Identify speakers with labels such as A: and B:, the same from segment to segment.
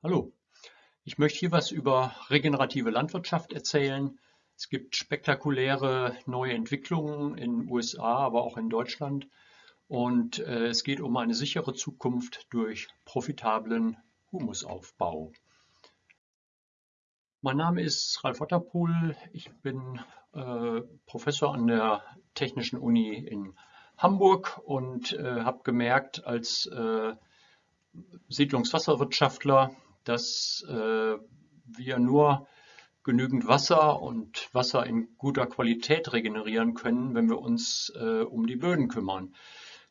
A: Hallo, ich möchte hier was über regenerative Landwirtschaft erzählen. Es gibt spektakuläre neue Entwicklungen in den USA, aber auch in Deutschland. Und äh, es geht um eine sichere Zukunft durch profitablen Humusaufbau. Mein Name ist Ralf Otterpohl. Ich bin äh, Professor an der Technischen Uni in Hamburg und äh, habe gemerkt, als äh, Siedlungswasserwirtschaftler, dass äh, wir nur genügend Wasser und Wasser in guter Qualität regenerieren können, wenn wir uns äh, um die Böden kümmern,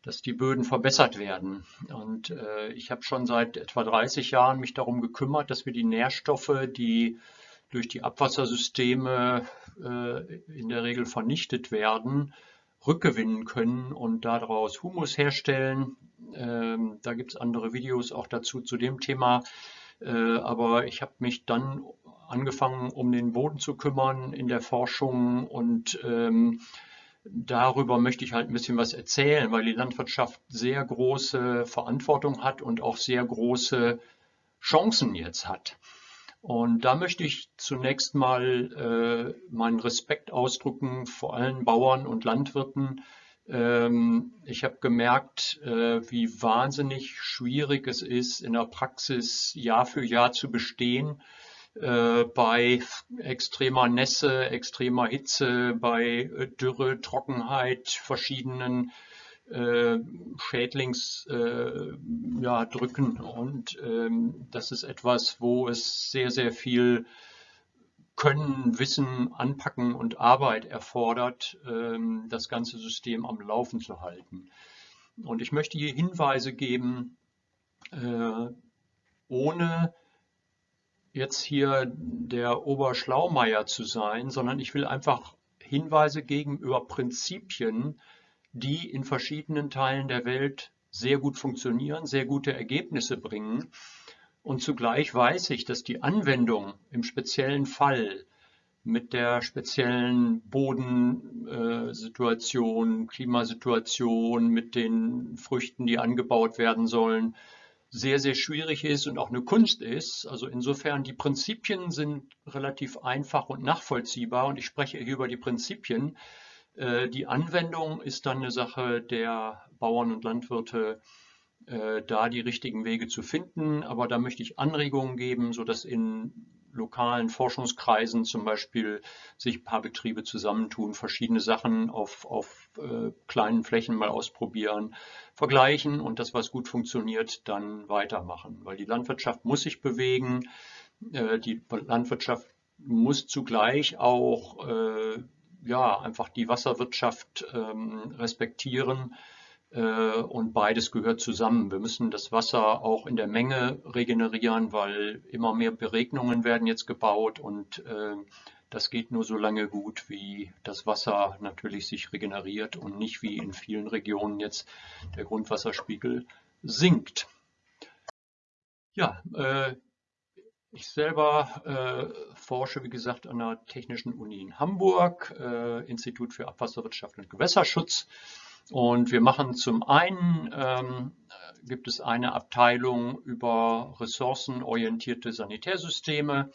A: dass die Böden verbessert werden. Und äh, ich habe schon seit etwa 30 Jahren mich darum gekümmert, dass wir die Nährstoffe, die durch die Abwassersysteme äh, in der Regel vernichtet werden, rückgewinnen können und daraus Humus herstellen. Ähm, da gibt es andere Videos auch dazu zu dem Thema. Äh, aber ich habe mich dann angefangen, um den Boden zu kümmern in der Forschung und ähm, darüber möchte ich halt ein bisschen was erzählen, weil die Landwirtschaft sehr große Verantwortung hat und auch sehr große Chancen jetzt hat. Und da möchte ich zunächst mal äh, meinen Respekt ausdrücken vor allen Bauern und Landwirten. Ähm, ich habe gemerkt, äh, wie wahnsinnig schwierig es ist, in der Praxis Jahr für Jahr zu bestehen. Äh, bei extremer Nässe, extremer Hitze, bei äh, Dürre, Trockenheit, verschiedenen äh, Schädlingsdrücken. Äh, ja, und ähm, das ist etwas, wo es sehr, sehr viel Können, Wissen, Anpacken und Arbeit erfordert, ähm, das ganze System am Laufen zu halten. Und ich möchte hier Hinweise geben, äh, ohne jetzt hier der Oberschlaumeier zu sein, sondern ich will einfach Hinweise geben über Prinzipien, die in verschiedenen Teilen der Welt sehr gut funktionieren, sehr gute Ergebnisse bringen. Und zugleich weiß ich, dass die Anwendung im speziellen Fall mit der speziellen Bodensituation, Klimasituation, mit den Früchten, die angebaut werden sollen, sehr, sehr schwierig ist und auch eine Kunst ist. Also insofern, die Prinzipien sind relativ einfach und nachvollziehbar und ich spreche hier über die Prinzipien. Äh, die Anwendung ist dann eine Sache der Bauern und Landwirte, da die richtigen Wege zu finden. Aber da möchte ich Anregungen geben, sodass in lokalen Forschungskreisen zum Beispiel sich ein paar Betriebe zusammentun, verschiedene Sachen auf, auf äh, kleinen Flächen mal ausprobieren, vergleichen und das, was gut funktioniert, dann weitermachen. Weil die Landwirtschaft muss sich bewegen, äh, die Landwirtschaft muss zugleich auch äh, ja, einfach die Wasserwirtschaft ähm, respektieren. Äh, und beides gehört zusammen. Wir müssen das Wasser auch in der Menge regenerieren, weil immer mehr Beregnungen werden jetzt gebaut und äh, das geht nur so lange gut, wie das Wasser natürlich sich regeneriert und nicht wie in vielen Regionen jetzt der Grundwasserspiegel sinkt. Ja, äh, ich selber forsche, wie gesagt, an der Technischen Uni in Hamburg, Institut für Abwasserwirtschaft und Gewässerschutz. Und wir machen zum einen, ähm, gibt es eine Abteilung über ressourcenorientierte Sanitärsysteme.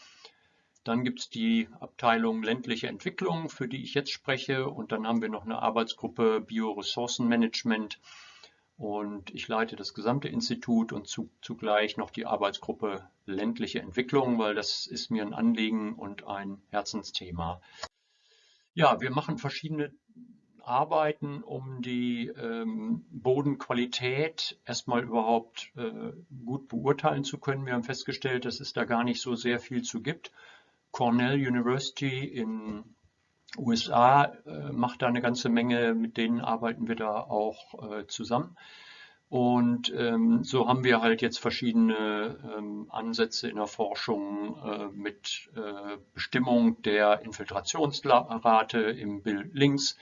A: Dann gibt es die Abteilung ländliche Entwicklung, für die ich jetzt spreche. Und dann haben wir noch eine Arbeitsgruppe Bioressourcenmanagement. Und ich leite das gesamte Institut und zu, zugleich noch die Arbeitsgruppe ländliche Entwicklung, weil das ist mir ein Anliegen und ein Herzensthema. Ja, wir machen verschiedene arbeiten, um die ähm, Bodenqualität erstmal überhaupt äh, gut beurteilen zu können. Wir haben festgestellt, dass es da gar nicht so sehr viel zu gibt. Cornell University in USA äh, macht da eine ganze Menge, mit denen arbeiten wir da auch äh, zusammen. Und ähm, so haben wir halt jetzt verschiedene ähm, Ansätze in der Forschung äh, mit äh, Bestimmung der Infiltrationsrate im Bild links,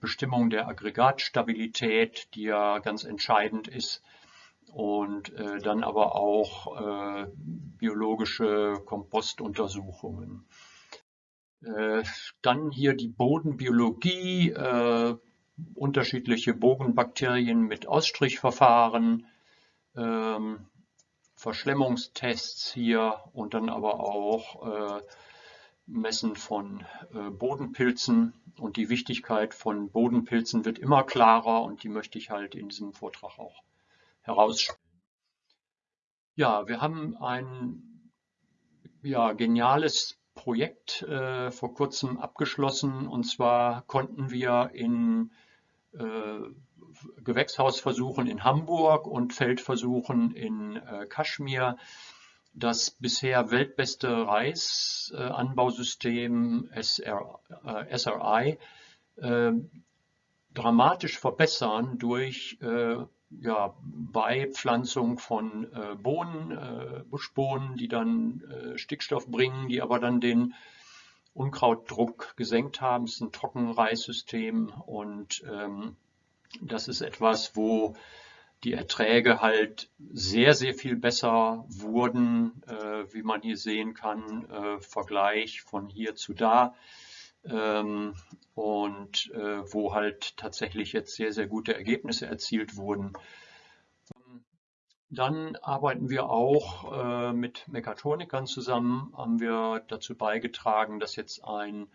A: Bestimmung der Aggregatstabilität, die ja ganz entscheidend ist, und äh, dann aber auch äh, biologische Kompostuntersuchungen. Äh, dann hier die Bodenbiologie, äh, unterschiedliche Bogenbakterien mit Ausstrichverfahren, ähm, Verschlemmungstests hier und dann aber auch äh, Messen von äh, Bodenpilzen. Und die Wichtigkeit von Bodenpilzen wird immer klarer und die möchte ich halt in diesem Vortrag auch herausstellen. Ja, wir haben ein ja, geniales Projekt äh, vor kurzem abgeschlossen und zwar konnten wir in äh, Gewächshausversuchen in Hamburg und Feldversuchen in äh, Kaschmir das bisher weltbeste Reisanbausystem SR, äh, SRI äh, dramatisch verbessern durch äh, ja, Beipflanzung von Bohnen, Buschbohnen, die dann Stickstoff bringen, die aber dann den Unkrautdruck gesenkt haben. Es ist ein Trockenreissystem und ähm, das ist etwas, wo die Erträge halt sehr, sehr viel besser wurden, äh, wie man hier sehen kann, äh, Vergleich von hier zu da. Ähm, und äh, wo halt tatsächlich jetzt sehr, sehr gute Ergebnisse erzielt wurden. Dann arbeiten wir auch äh, mit Mechatronikern zusammen, haben wir dazu beigetragen, dass jetzt ein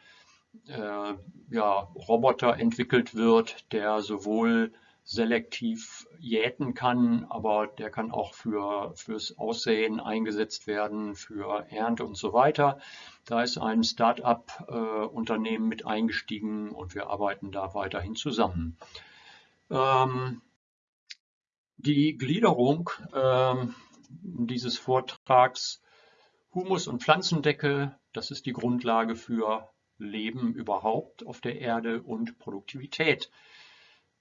A: äh, ja, Roboter entwickelt wird, der sowohl selektiv jäten kann, aber der kann auch für, fürs Aussehen eingesetzt werden, für Ernte und so weiter. Da ist ein Start-up-Unternehmen äh, mit eingestiegen und wir arbeiten da weiterhin zusammen. Ähm, die Gliederung ähm, dieses Vortrags Humus- und Pflanzendecke, das ist die Grundlage für Leben überhaupt auf der Erde und Produktivität.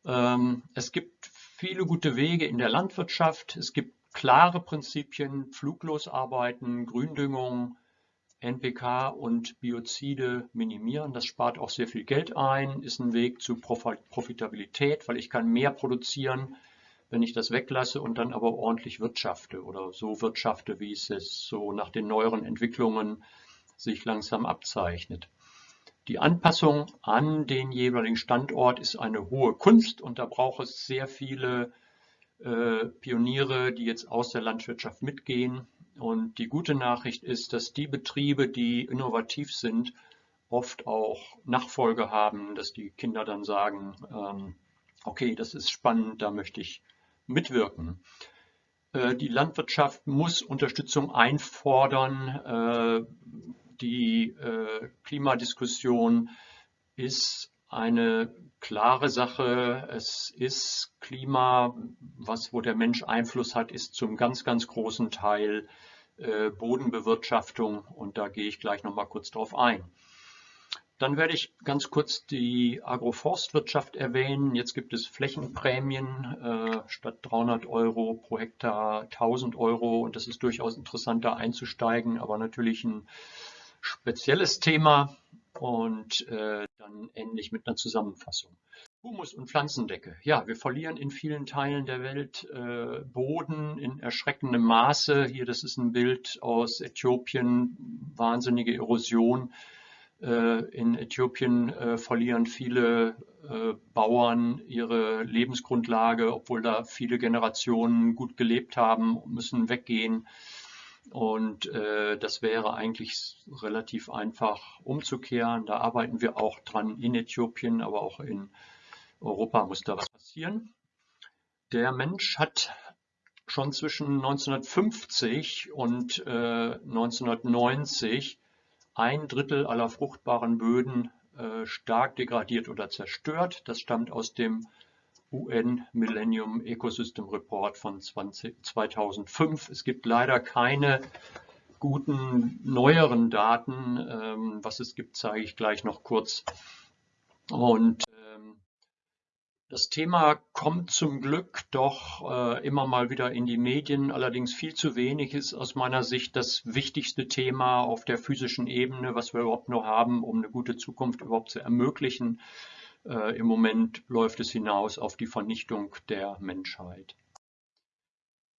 A: Ähm, es gibt viele gute Wege in der Landwirtschaft. Es gibt klare Prinzipien, fluglos arbeiten, Gründüngung, NPK und Biozide minimieren. Das spart auch sehr viel Geld ein, ist ein Weg zu Profitabilität, weil ich kann mehr produzieren, wenn ich das weglasse und dann aber ordentlich wirtschafte oder so wirtschafte, wie es so nach den neueren Entwicklungen sich langsam abzeichnet. Die Anpassung an den jeweiligen Standort ist eine hohe Kunst und da braucht es sehr viele äh, Pioniere, die jetzt aus der Landwirtschaft mitgehen. Und die gute Nachricht ist, dass die Betriebe, die innovativ sind, oft auch Nachfolge haben, dass die Kinder dann sagen, ähm, okay, das ist spannend, da möchte ich mitwirken. Äh, die Landwirtschaft muss Unterstützung einfordern. Äh, die äh, Klimadiskussion ist eine klare Sache. Es ist Klima, was, wo der Mensch Einfluss hat, ist zum ganz, ganz großen Teil äh, Bodenbewirtschaftung und da gehe ich gleich noch mal kurz drauf ein. Dann werde ich ganz kurz die Agroforstwirtschaft erwähnen. Jetzt gibt es Flächenprämien äh, statt 300 Euro pro Hektar 1000 Euro und das ist durchaus interessanter einzusteigen, aber natürlich ein spezielles Thema und äh, dann endlich mit einer Zusammenfassung. Humus und Pflanzendecke. Ja, wir verlieren in vielen Teilen der Welt äh, Boden in erschreckendem Maße. Hier, das ist ein Bild aus Äthiopien, wahnsinnige Erosion. Äh, in Äthiopien äh, verlieren viele äh, Bauern ihre Lebensgrundlage, obwohl da viele Generationen gut gelebt haben, müssen weggehen. Und äh, das wäre eigentlich relativ einfach umzukehren. Da arbeiten wir auch dran in Äthiopien, aber auch in Europa muss da was passieren. Der Mensch hat schon zwischen 1950 und äh, 1990 ein Drittel aller fruchtbaren Böden äh, stark degradiert oder zerstört. Das stammt aus dem UN Millennium Ecosystem Report von 20, 2005. Es gibt leider keine guten neueren Daten. Ähm, was es gibt, zeige ich gleich noch kurz. Und ähm, das Thema kommt zum Glück doch äh, immer mal wieder in die Medien, allerdings viel zu wenig ist aus meiner Sicht das wichtigste Thema auf der physischen Ebene, was wir überhaupt noch haben, um eine gute Zukunft überhaupt zu ermöglichen. Äh, Im Moment läuft es hinaus auf die Vernichtung der Menschheit.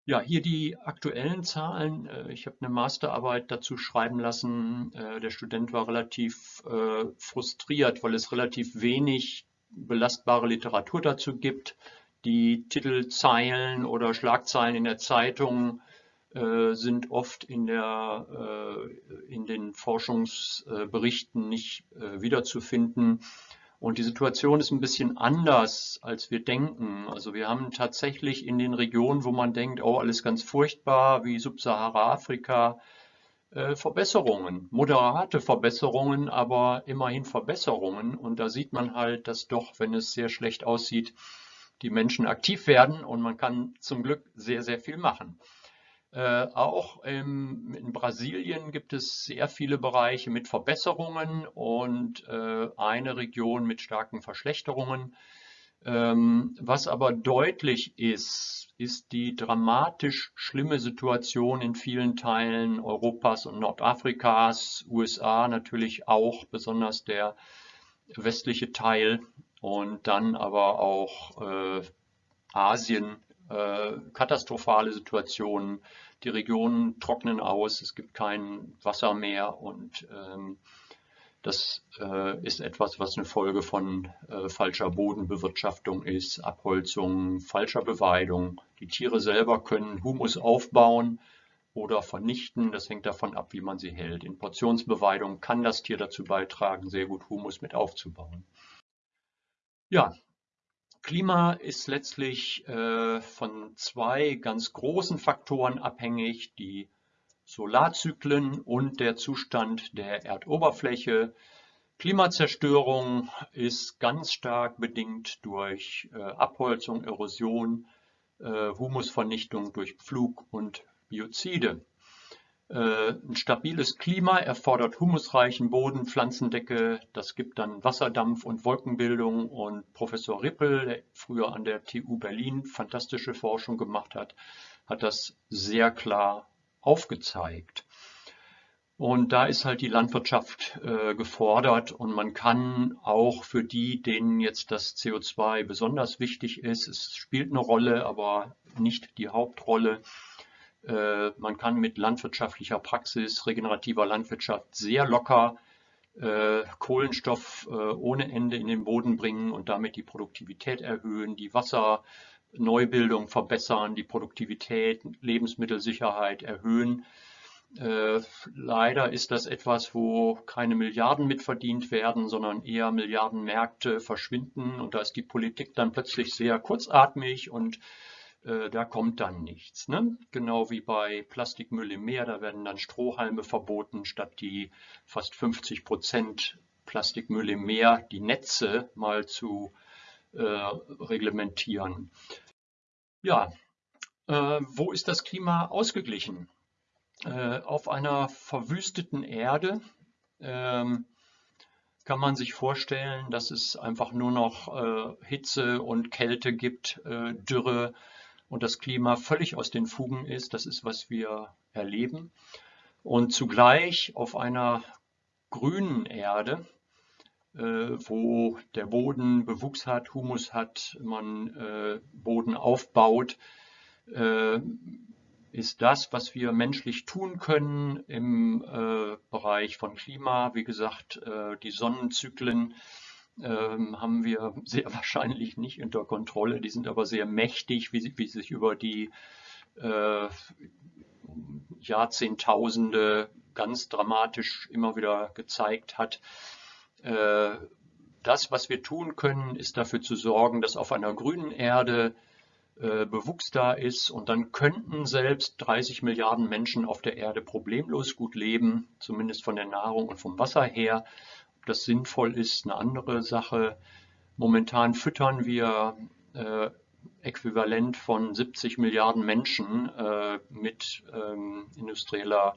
A: Ja, hier die aktuellen Zahlen. Äh, ich habe eine Masterarbeit dazu schreiben lassen. Äh, der Student war relativ äh, frustriert, weil es relativ wenig belastbare Literatur dazu gibt. Die Titelzeilen oder Schlagzeilen in der Zeitung sind oft in, der, in den Forschungsberichten nicht wiederzufinden. Und die Situation ist ein bisschen anders, als wir denken. Also wir haben tatsächlich in den Regionen, wo man denkt, oh, alles ganz furchtbar, wie Subsahara-Afrika, Verbesserungen, moderate Verbesserungen, aber immerhin Verbesserungen. Und da sieht man halt, dass doch, wenn es sehr schlecht aussieht, die Menschen aktiv werden und man kann zum Glück sehr, sehr viel machen. Äh, auch im, in Brasilien gibt es sehr viele Bereiche mit Verbesserungen und äh, eine Region mit starken Verschlechterungen. Ähm, was aber deutlich ist, ist die dramatisch schlimme Situation in vielen Teilen Europas und Nordafrikas, USA natürlich auch, besonders der westliche Teil und dann aber auch äh, Asien, äh, katastrophale Situationen die Regionen trocknen aus, es gibt kein Wasser mehr und ähm, das äh, ist etwas, was eine Folge von äh, falscher Bodenbewirtschaftung ist, Abholzung, falscher Beweidung. Die Tiere selber können Humus aufbauen oder vernichten. Das hängt davon ab, wie man sie hält. In Portionsbeweidung kann das Tier dazu beitragen, sehr gut Humus mit aufzubauen. Ja, Klima ist letztlich äh, von zwei ganz großen Faktoren abhängig, die Solarzyklen und der Zustand der Erdoberfläche. Klimazerstörung ist ganz stark bedingt durch äh, Abholzung, Erosion, äh, Humusvernichtung durch Pflug und Biozide. Äh, ein stabiles Klima erfordert humusreichen Boden, Pflanzendecke. Das gibt dann Wasserdampf und Wolkenbildung. Und Professor Rippel, der früher an der TU Berlin fantastische Forschung gemacht hat, hat das sehr klar aufgezeigt. Und da ist halt die Landwirtschaft äh, gefordert und man kann auch für die, denen jetzt das CO2 besonders wichtig ist, es spielt eine Rolle, aber nicht die Hauptrolle, man kann mit landwirtschaftlicher Praxis, regenerativer Landwirtschaft sehr locker äh, Kohlenstoff äh, ohne Ende in den Boden bringen und damit die Produktivität erhöhen, die Wasserneubildung verbessern, die Produktivität, Lebensmittelsicherheit erhöhen. leider ist das etwas, wo keine Milliarden mitverdient werden, sondern eher Milliardenmärkte verschwinden und da ist die Politik dann plötzlich sehr kurzatmig und äh, da kommt dann nichts. Ne? Genau wie bei Plastikmüll im Meer, da werden dann Strohhalme verboten, statt die fast 50 Prozent Plastikmüll im Meer, die Netze mal zu äh, reglementieren. Ja, äh, wo ist das Klima ausgeglichen? Äh, auf einer verwüsteten Erde ähm, kann man sich vorstellen, dass es einfach nur noch äh, Hitze und Kälte gibt, äh, Dürre, und das Klima völlig aus den Fugen ist. Das ist, was wir erleben. Und zugleich auf einer grünen Erde, äh, wo der Boden Bewuchs hat, Humus hat, man äh, Boden aufbaut, äh, ist das, was wir menschlich tun können im Bereich von Klima. Wie gesagt, die Sonnenzyklen ähm, haben wir sehr wahrscheinlich nicht unter Kontrolle. Die sind aber sehr mächtig, wie, wie sich über die äh, Jahrzehntausende ganz dramatisch immer wieder gezeigt hat. Äh, das, was wir tun können, ist dafür zu sorgen, dass auf einer grünen Erde äh, Bewuchs da ist und dann könnten selbst 30 Milliarden Menschen auf der Erde problemlos gut leben, zumindest von der Nahrung und vom Wasser her das sinnvoll ist, eine andere Sache. Momentan füttern wir äh, äquivalent von 70 Milliarden Menschen äh, mit ähm, industrieller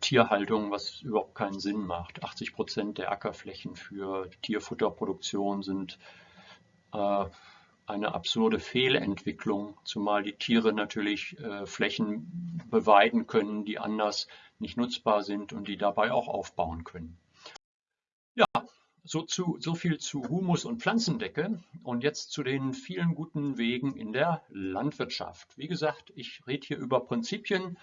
A: Tierhaltung, was überhaupt keinen Sinn macht. 80 Prozent der Ackerflächen für Tierfutterproduktion sind äh, eine absurde Fehlentwicklung, zumal die Tiere natürlich äh, Flächen beweiden können, die anders nicht nutzbar sind und die dabei auch aufbauen können. So, zu, so viel zu Humus und Pflanzendecke und jetzt zu den vielen guten Wegen in der Landwirtschaft. Wie gesagt, ich rede hier über Prinzipien.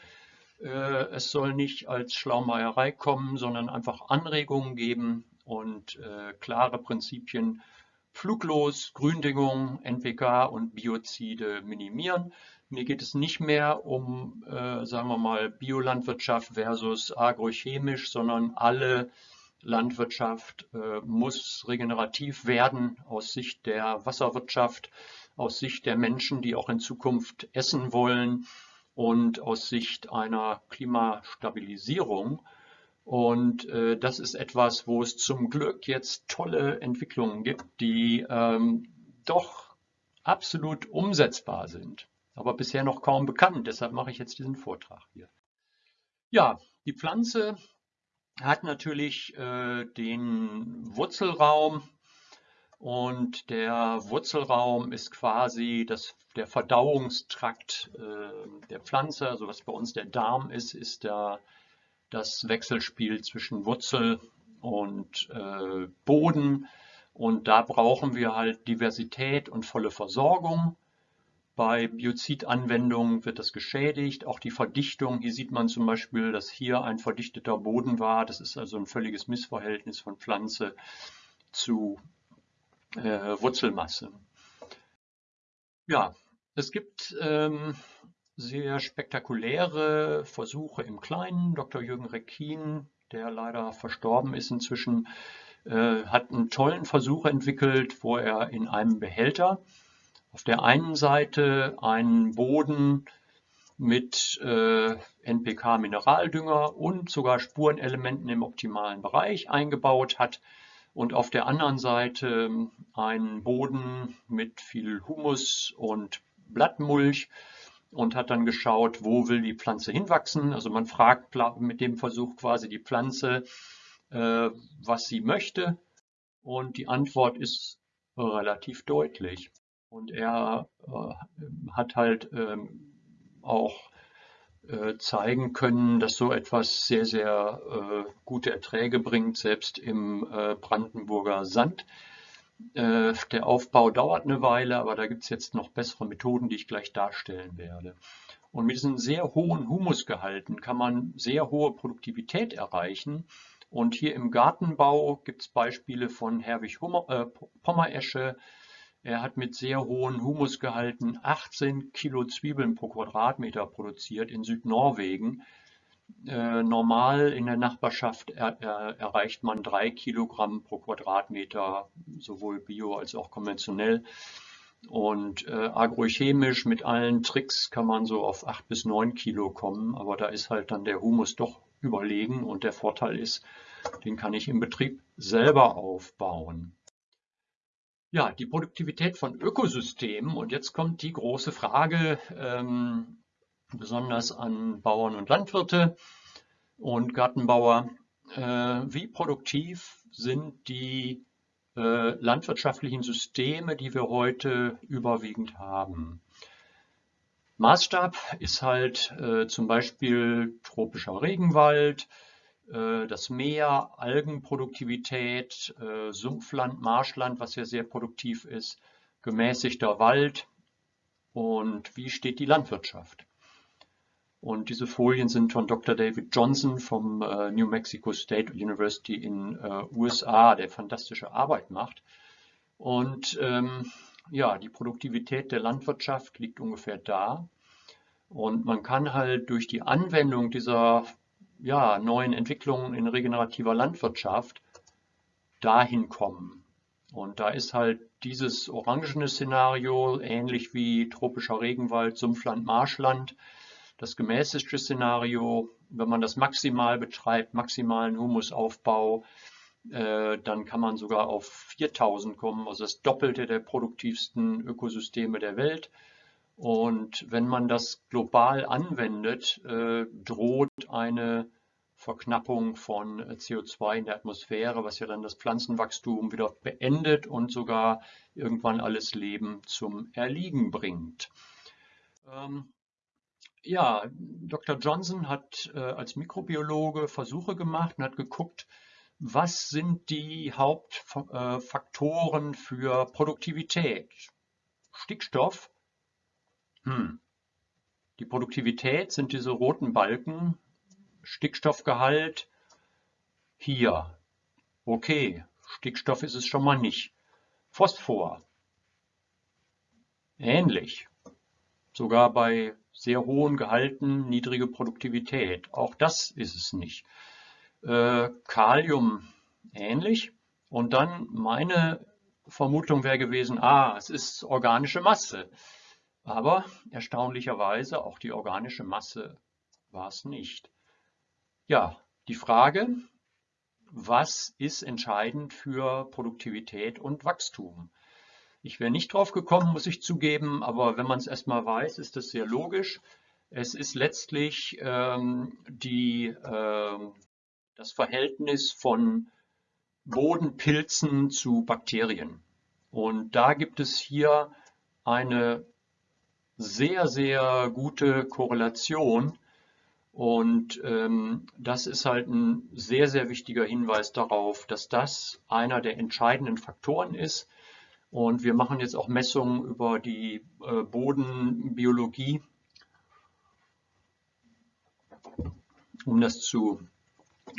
A: Äh, es soll nicht als Schlaumeierei kommen, sondern einfach Anregungen geben und äh, klare Prinzipien. Fluglos, Gründüngung, NPK und Biozide minimieren. Mir geht es nicht mehr um, äh, sagen wir mal, Biolandwirtschaft versus agrochemisch, sondern alle Landwirtschaft äh, muss regenerativ werden aus Sicht der Wasserwirtschaft, aus Sicht der Menschen, die auch in Zukunft essen wollen und aus Sicht einer Klimastabilisierung. Und äh, das ist etwas, wo es zum Glück jetzt tolle Entwicklungen gibt, die ähm, doch absolut umsetzbar sind, aber bisher noch kaum bekannt. Deshalb mache ich jetzt diesen Vortrag hier. Ja, die Pflanze hat natürlich äh, den Wurzelraum und der Wurzelraum ist quasi das, der Verdauungstrakt äh, der Pflanze. Also was bei uns der Darm ist, ist der das Wechselspiel zwischen Wurzel und äh, Boden. Und da brauchen wir halt Diversität und volle Versorgung. Bei Biozidanwendungen wird das geschädigt. Auch die Verdichtung, hier sieht man zum Beispiel, dass hier ein verdichteter Boden war. Das ist also ein völliges Missverhältnis von Pflanze zu äh, Wurzelmasse. Ja, es gibt ähm, sehr spektakuläre Versuche im Kleinen. Dr. Jürgen Reckin, der leider verstorben ist inzwischen, äh, hat einen tollen Versuch entwickelt, wo er in einem Behälter auf der einen Seite einen Boden mit äh, NPK-Mineraldünger und sogar Spurenelementen im optimalen Bereich eingebaut hat und auf der anderen Seite einen Boden mit viel Humus und Blattmulch und hat dann geschaut, wo will die Pflanze hinwachsen. Also man fragt mit dem Versuch quasi die Pflanze, äh, was sie möchte. Und die Antwort ist relativ deutlich. Und er äh, hat halt ähm, auch äh, zeigen können, dass so etwas sehr, sehr äh, gute Erträge bringt, selbst im äh, Brandenburger Sand. Äh, der Aufbau dauert eine Weile, aber da gibt es jetzt noch bessere Methoden, die ich gleich darstellen werde. Und mit diesen sehr hohen Humusgehalten kann man sehr hohe Produktivität erreichen. Und hier im Gartenbau gibt es Beispiele von Herwig Hummer, äh, Pommeresche. Er hat mit sehr hohen Humusgehalten 18 Kilo Zwiebeln pro Quadratmeter produziert in Südnorwegen. Äh, normal in der Nachbarschaft er, er, erreicht man drei Kilogramm pro Quadratmeter, sowohl bio als auch konventionell. Und äh, agrochemisch mit allen Tricks kann man so auf acht bis neun Kilo kommen, aber da ist halt dann der Humus doch überlegen und der Vorteil ist, den kann ich im Betrieb selber aufbauen. Ja, die Produktivität von Ökosystemen und jetzt kommt die große Frage, ähm, besonders an Bauern und Landwirte und Gartenbauer. Äh, wie produktiv sind die äh, landwirtschaftlichen Systeme, die wir heute überwiegend haben? Maßstab ist halt äh, zum Beispiel tropischer Regenwald, das Meer, Algenproduktivität, Sumpfland, Marschland, was ja sehr produktiv ist, gemäßigter Wald und wie steht die Landwirtschaft? Und diese Folien sind von Dr. David Johnson vom äh, New Mexico State University in äh, USA, der fantastische Arbeit macht. Und ähm, ja, die Produktivität der Landwirtschaft liegt ungefähr da. Und man kann halt durch die Anwendung dieser ja, neuen Entwicklungen in regenerativer Landwirtschaft dahin kommen. Und da ist halt dieses orangene Szenario ähnlich wie tropischer Regenwald, Sumpfland, Marschland das gemäßigte Szenario, wenn man das maximal betreibt, maximalen Humusaufbau, äh, dann kann man sogar auf 4000 kommen, also das Doppelte der produktivsten Ökosysteme der Welt. Und wenn man das global anwendet, äh, droht eine Verknappung von CO2 in der Atmosphäre, was ja dann das Pflanzenwachstum wieder beendet und sogar irgendwann alles Leben zum Erliegen bringt. Ähm, ja, Dr. Johnson hat äh, als Mikrobiologe Versuche gemacht und hat geguckt, was sind die Hauptfaktoren äh, für Produktivität? Stickstoff. Hm. Die Produktivität sind diese roten Balken. Stickstoffgehalt hier. Okay, Stickstoff ist es schon mal nicht. Phosphor. Ähnlich. sogar bei sehr hohen Gehalten niedrige Produktivität. Auch das ist es nicht. Äh, Kalium ähnlich. Und dann meine Vermutung wäre gewesen, ah, es ist organische Masse. Aber erstaunlicherweise auch die organische Masse war es nicht. Ja, die Frage, was ist entscheidend für Produktivität und Wachstum? Ich wäre nicht drauf gekommen, muss ich zugeben, aber wenn man es erstmal weiß, ist das sehr logisch. Es ist letztlich ähm, die, äh, das Verhältnis von Bodenpilzen zu Bakterien. Und da gibt es hier eine sehr, sehr gute Korrelation. Und ähm, das ist halt ein sehr, sehr wichtiger Hinweis darauf, dass das einer der entscheidenden Faktoren ist, und wir machen jetzt auch Messungen über die äh, Bodenbiologie, um das zu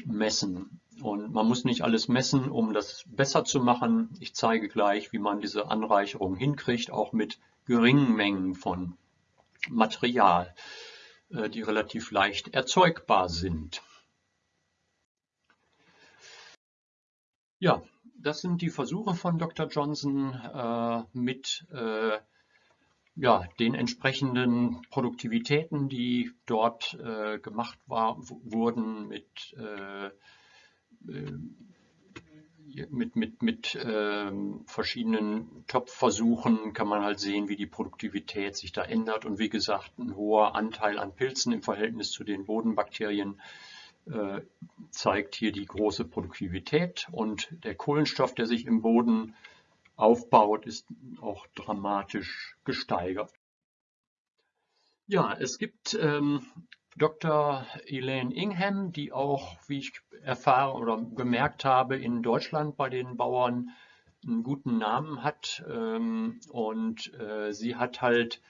A: messen. Und man muss nicht alles messen, um das besser zu machen. Ich zeige gleich, wie man diese Anreicherung hinkriegt, auch mit geringen Mengen von Material, äh, die relativ leicht erzeugbar sind. Ja, das sind die Versuche von Dr. Johnson äh, mit äh, ja, den entsprechenden Produktivitäten, die dort äh, gemacht war, wurden mit, äh, äh, mit, mit, mit ähm, verschiedenen Topfversuchen kann man halt sehen, wie die Produktivität sich da ändert. Und wie gesagt, ein hoher Anteil an Pilzen im Verhältnis zu den Bodenbakterien äh, zeigt hier die große Produktivität und der Kohlenstoff, der sich im Boden aufbaut, ist auch dramatisch gesteigert. Ja, es gibt ähm, Dr. Elaine Ingham, die auch, wie ich erfahren oder gemerkt habe, in Deutschland bei den Bauern einen guten Namen hat. Ähm, und äh, sie hat halt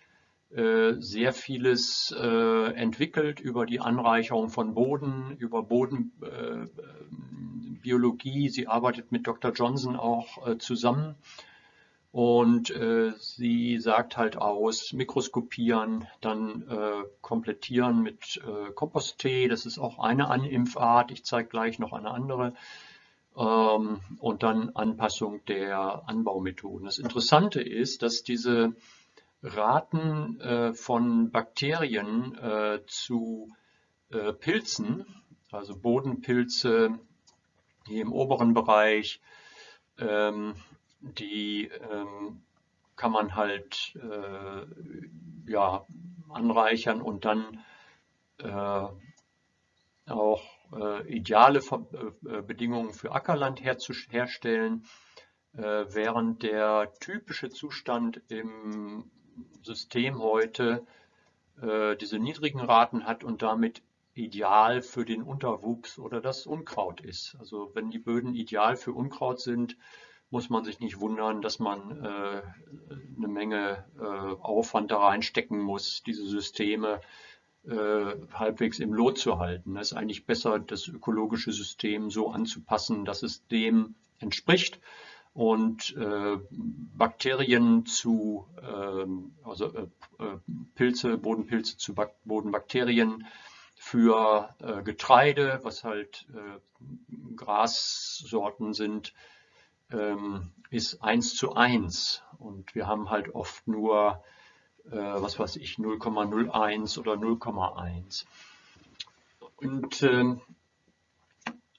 A: äh, sehr vieles äh, entwickelt über die Anreicherung von Boden, über Bodenbiologie. Sie arbeitet mit Dr. Johnson auch zusammen. Und äh, sie sagt halt aus, mikroskopieren, dann äh, komplettieren mit äh, Kompost-Tee. Das ist auch eine Animpfart. Ich zeige gleich noch eine andere. Ähm, und dann Anpassung der Anbaumethoden. Das Interessante ist, dass diese Raten äh, von Bakterien äh, zu äh, Pilzen, also Bodenpilze hier im oberen Bereich, ähm, die ähm, kann man halt äh, ja, anreichern und dann äh, auch äh, ideale Bedingungen für Ackerland herstellen, während der typische Zustand im System heute äh, diese niedrigen Raten hat und damit ideal für den Unterwuchs oder das Unkraut ist. Also wenn die Böden ideal für Unkraut sind, muss man sich nicht wundern, dass man äh, eine Menge äh, Aufwand da reinstecken muss, diese Systeme äh, halbwegs im Lot zu halten. Es ist eigentlich besser, das ökologische System so anzupassen, dass es dem entspricht und äh, Bakterien zu, ähm, also äh, äh, Pilze, Bodenpilze zu Bak Bodenbakterien für äh, Getreide, was halt äh, Grassorten sind, ähm, ist 1 zu 1. Und wir haben halt oft nur, äh, was weiß ich, 0,01 oder 0,1. Und ähm,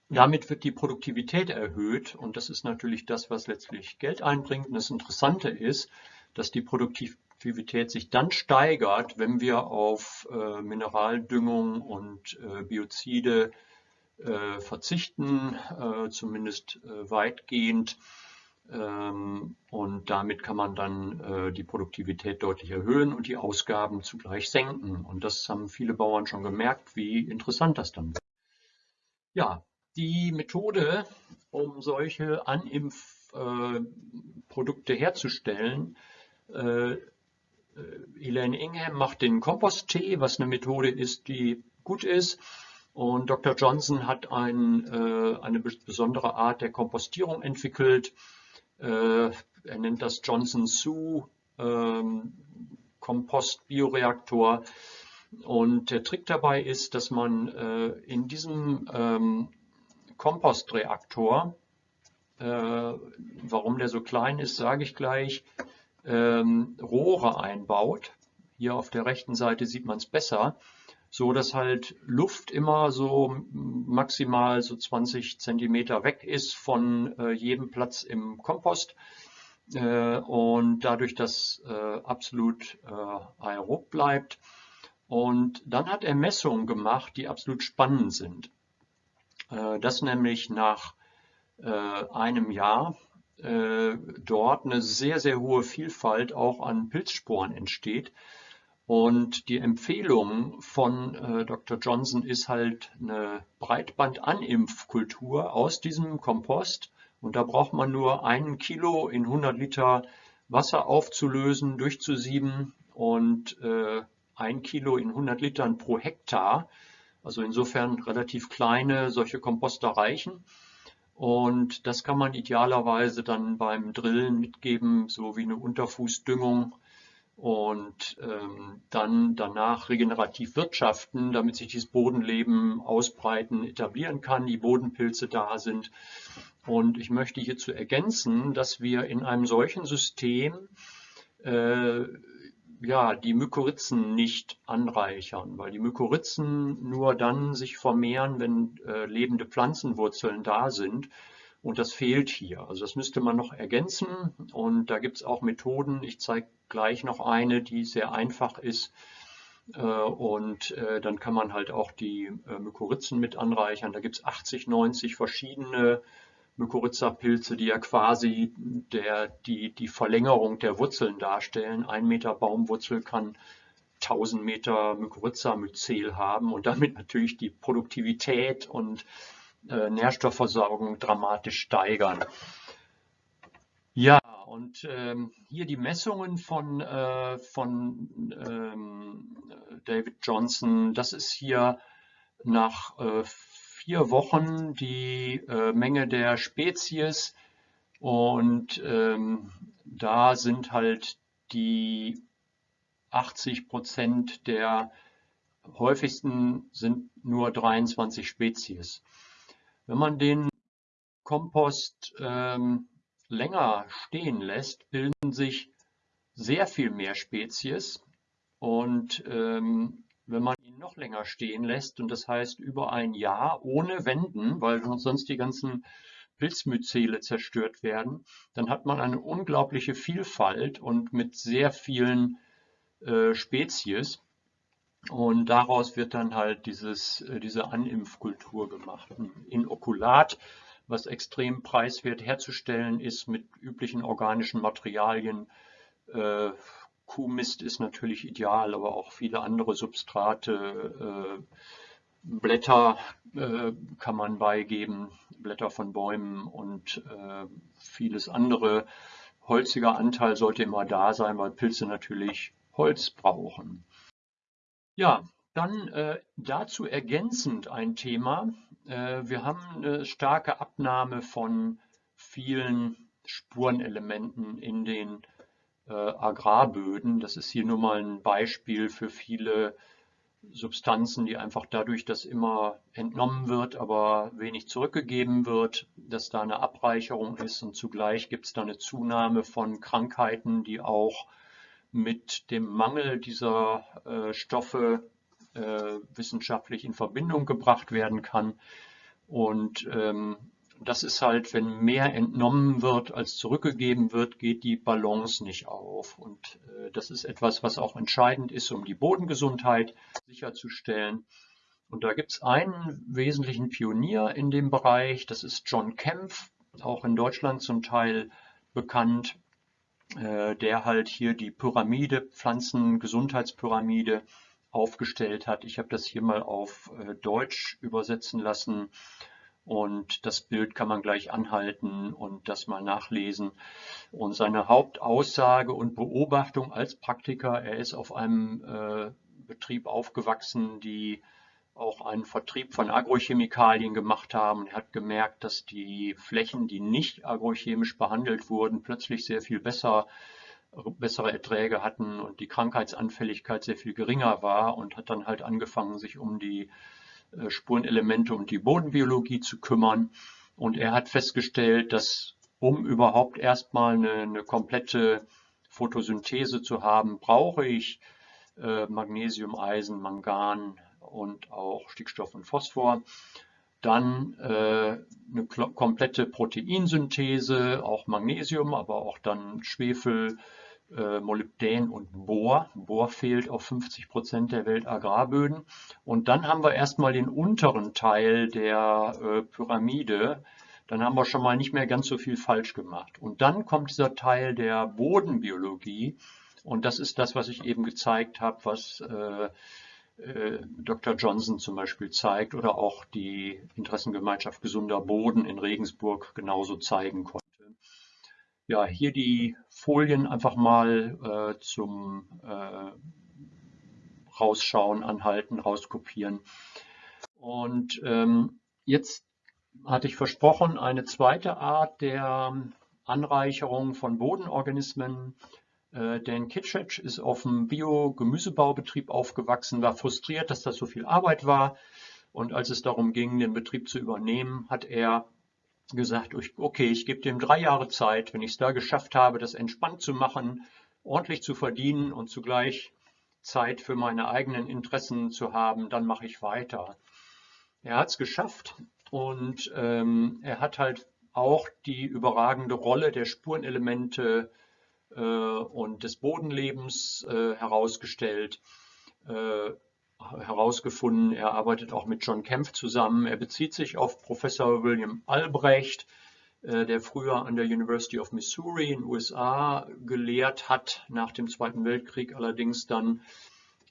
A: damit wird die Produktivität erhöht und das ist natürlich das, was letztlich Geld einbringt. Und das Interessante ist, dass die Produktivität sich dann steigert, wenn wir auf äh, Mineraldüngung und äh, Biozide äh, verzichten, äh, zumindest äh, weitgehend. Ähm, und damit kann man dann äh, die Produktivität deutlich erhöhen und die Ausgaben zugleich senken. Und das haben viele Bauern schon gemerkt, wie interessant das dann wird. Ja, die Methode, um solche Animprodukte äh, herzustellen, äh, Elaine Ingham macht den Kompost-Tee, was eine Methode ist, die gut ist. Und Dr. Johnson hat ein, äh, eine besondere Art der Kompostierung entwickelt. Äh, er nennt das Johnson Sue ähm, Kompost-Bioreaktor. Und der Trick dabei ist, dass man äh, in diesem ähm, Kompostreaktor, äh, warum der so klein ist, sage ich gleich, ähm, Rohre einbaut. Hier auf der rechten Seite sieht man es besser, so dass halt Luft immer so maximal so 20 Zentimeter weg ist von äh, jedem Platz im Kompost äh, und dadurch das äh, absolut äh, aerob bleibt. Und dann hat er Messungen gemacht, die absolut spannend sind. Äh, das nämlich nach äh, einem Jahr dort eine sehr, sehr hohe Vielfalt auch an Pilzsporen entsteht. Und die Empfehlung von äh, Dr. Johnson ist halt eine Breitband-Animpfkultur aus diesem Kompost. Und da braucht man nur einen Kilo in 100 Liter Wasser aufzulösen, durchzusieben und äh, ein Kilo in 100 Litern pro Hektar. Also insofern relativ kleine solche Komposter reichen. Und das kann man idealerweise dann beim Drillen mitgeben, so wie eine Unterfußdüngung und ähm, dann danach regenerativ wirtschaften, damit sich dieses Bodenleben ausbreiten, etablieren kann, die Bodenpilze da sind. Und ich möchte hierzu ergänzen, dass wir in einem solchen System äh, ja, die Mykorrhizen nicht anreichern, weil die Mykorrhizen nur dann sich vermehren, wenn äh, lebende Pflanzenwurzeln da sind. Und das fehlt hier. Also das müsste man noch ergänzen. Und da gibt es auch Methoden. Ich zeige gleich noch eine, die sehr einfach ist. Äh, und äh, dann kann man halt auch die äh, Mykorrhizen mit anreichern. Da gibt es 80, 90 verschiedene Mykorrhiza-Pilze, die ja quasi der, die, die Verlängerung der Wurzeln darstellen. Ein Meter Baumwurzel kann 1000 Meter Mykorrhiza-Myzel haben und damit natürlich die Produktivität und äh, Nährstoffversorgung dramatisch steigern. Ja, und ähm, hier die Messungen von, äh, von ähm, David Johnson, das ist hier nach äh, vier Wochen die äh, Menge der Spezies und ähm, da sind halt die 80 Prozent der häufigsten sind nur 23 Spezies. Wenn man den Kompost ähm, länger stehen lässt, bilden sich sehr viel mehr Spezies. Und ähm, wenn man ihn noch länger stehen lässt, und das heißt über ein Jahr ohne Wenden, weil sonst die ganzen Pilzmyzele zerstört werden, dann hat man eine unglaubliche Vielfalt und mit sehr vielen äh, Spezies. Und daraus wird dann halt dieses, äh, diese Animpfkultur gemacht. Ein Inokulat, was extrem preiswert herzustellen ist mit üblichen organischen Materialien. Äh, Kuhmist ist natürlich ideal, aber auch viele andere Substrate. Äh, Blätter äh, kann man beigeben, Blätter von Bäumen und äh, vieles andere. Holziger Anteil sollte immer da sein, weil Pilze natürlich Holz brauchen. Ja, dann äh, dazu ergänzend ein Thema. Äh, wir haben eine starke Abnahme von vielen Spurenelementen in den äh, Agrarböden. Das ist hier nur mal ein Beispiel für viele Substanzen, die einfach dadurch, dass immer entnommen wird, aber wenig zurückgegeben wird, dass da eine Abreicherung ist und zugleich gibt es da eine Zunahme von Krankheiten, die auch mit dem Mangel dieser äh, Stoffe äh, wissenschaftlich in Verbindung gebracht werden kann. Und ähm, das ist halt, wenn mehr entnommen wird, als zurückgegeben wird, geht die Balance nicht auf. Und äh, das ist etwas, was auch entscheidend ist, um die Bodengesundheit sicherzustellen. Und da gibt es einen wesentlichen Pionier in dem Bereich, das ist John Kempf, auch in Deutschland zum Teil bekannt. Äh, der halt hier die Pyramide, Pflanzengesundheitspyramide aufgestellt hat. Ich habe das hier mal auf äh, Deutsch übersetzen lassen und das Bild kann man gleich anhalten und das mal nachlesen. Und seine Hauptaussage und Beobachtung als Praktiker, er ist auf einem äh, Betrieb aufgewachsen, die auch einen Vertrieb von Agrochemikalien gemacht haben. Er hat gemerkt, dass die Flächen, die nicht agrochemisch behandelt wurden, plötzlich sehr viel besser bessere Erträge hatten und die Krankheitsanfälligkeit sehr viel geringer war und hat dann halt angefangen, sich um die äh, Spurenelemente und die Bodenbiologie zu kümmern. Und er hat festgestellt, dass um überhaupt erstmal eine, eine komplette Photosynthese zu haben, brauche ich äh, Magnesium, Eisen, Mangan und auch Stickstoff und Phosphor. Dann äh, eine komplette Proteinsynthese, auch Magnesium, aber auch dann Schwefel, äh, Molybdän und Bohr. Bohr fehlt auf 50 Prozent der Weltagrarböden. Und dann haben wir erstmal den unteren Teil der äh, Pyramide. Dann haben wir schon mal nicht mehr ganz so viel falsch gemacht. Und dann kommt dieser Teil der Bodenbiologie. Und das ist das, was ich eben gezeigt habe, was äh, Dr. Johnson zum Beispiel zeigt oder auch die Interessengemeinschaft Gesunder Boden in Regensburg genauso zeigen konnte. Ja, hier die Folien einfach mal äh, zum äh, Rausschauen, Anhalten, Rauskopieren. Und ähm, jetzt hatte ich versprochen, eine zweite Art der Anreicherung von Bodenorganismen äh, Dan Kitschetsch ist auf dem Bio-Gemüsebaubetrieb aufgewachsen, war frustriert, dass das so viel Arbeit war. Und als es darum ging, den Betrieb zu übernehmen, hat er gesagt, okay, ich gebe dem drei Jahre Zeit. Wenn ich es da geschafft habe, das entspannt zu machen, ordentlich zu verdienen und zugleich Zeit für meine eigenen Interessen zu haben, dann mache ich weiter. Er hat es geschafft und ähm, er hat halt auch die überragende Rolle der Spurenelemente äh, und des Bodenlebens äh, herausgestellt, äh, herausgefunden. Er arbeitet auch mit John Kempf zusammen. Er bezieht sich auf Professor William Albrecht, der früher an der University of Missouri in den USA gelehrt hat, nach dem Zweiten Weltkrieg allerdings dann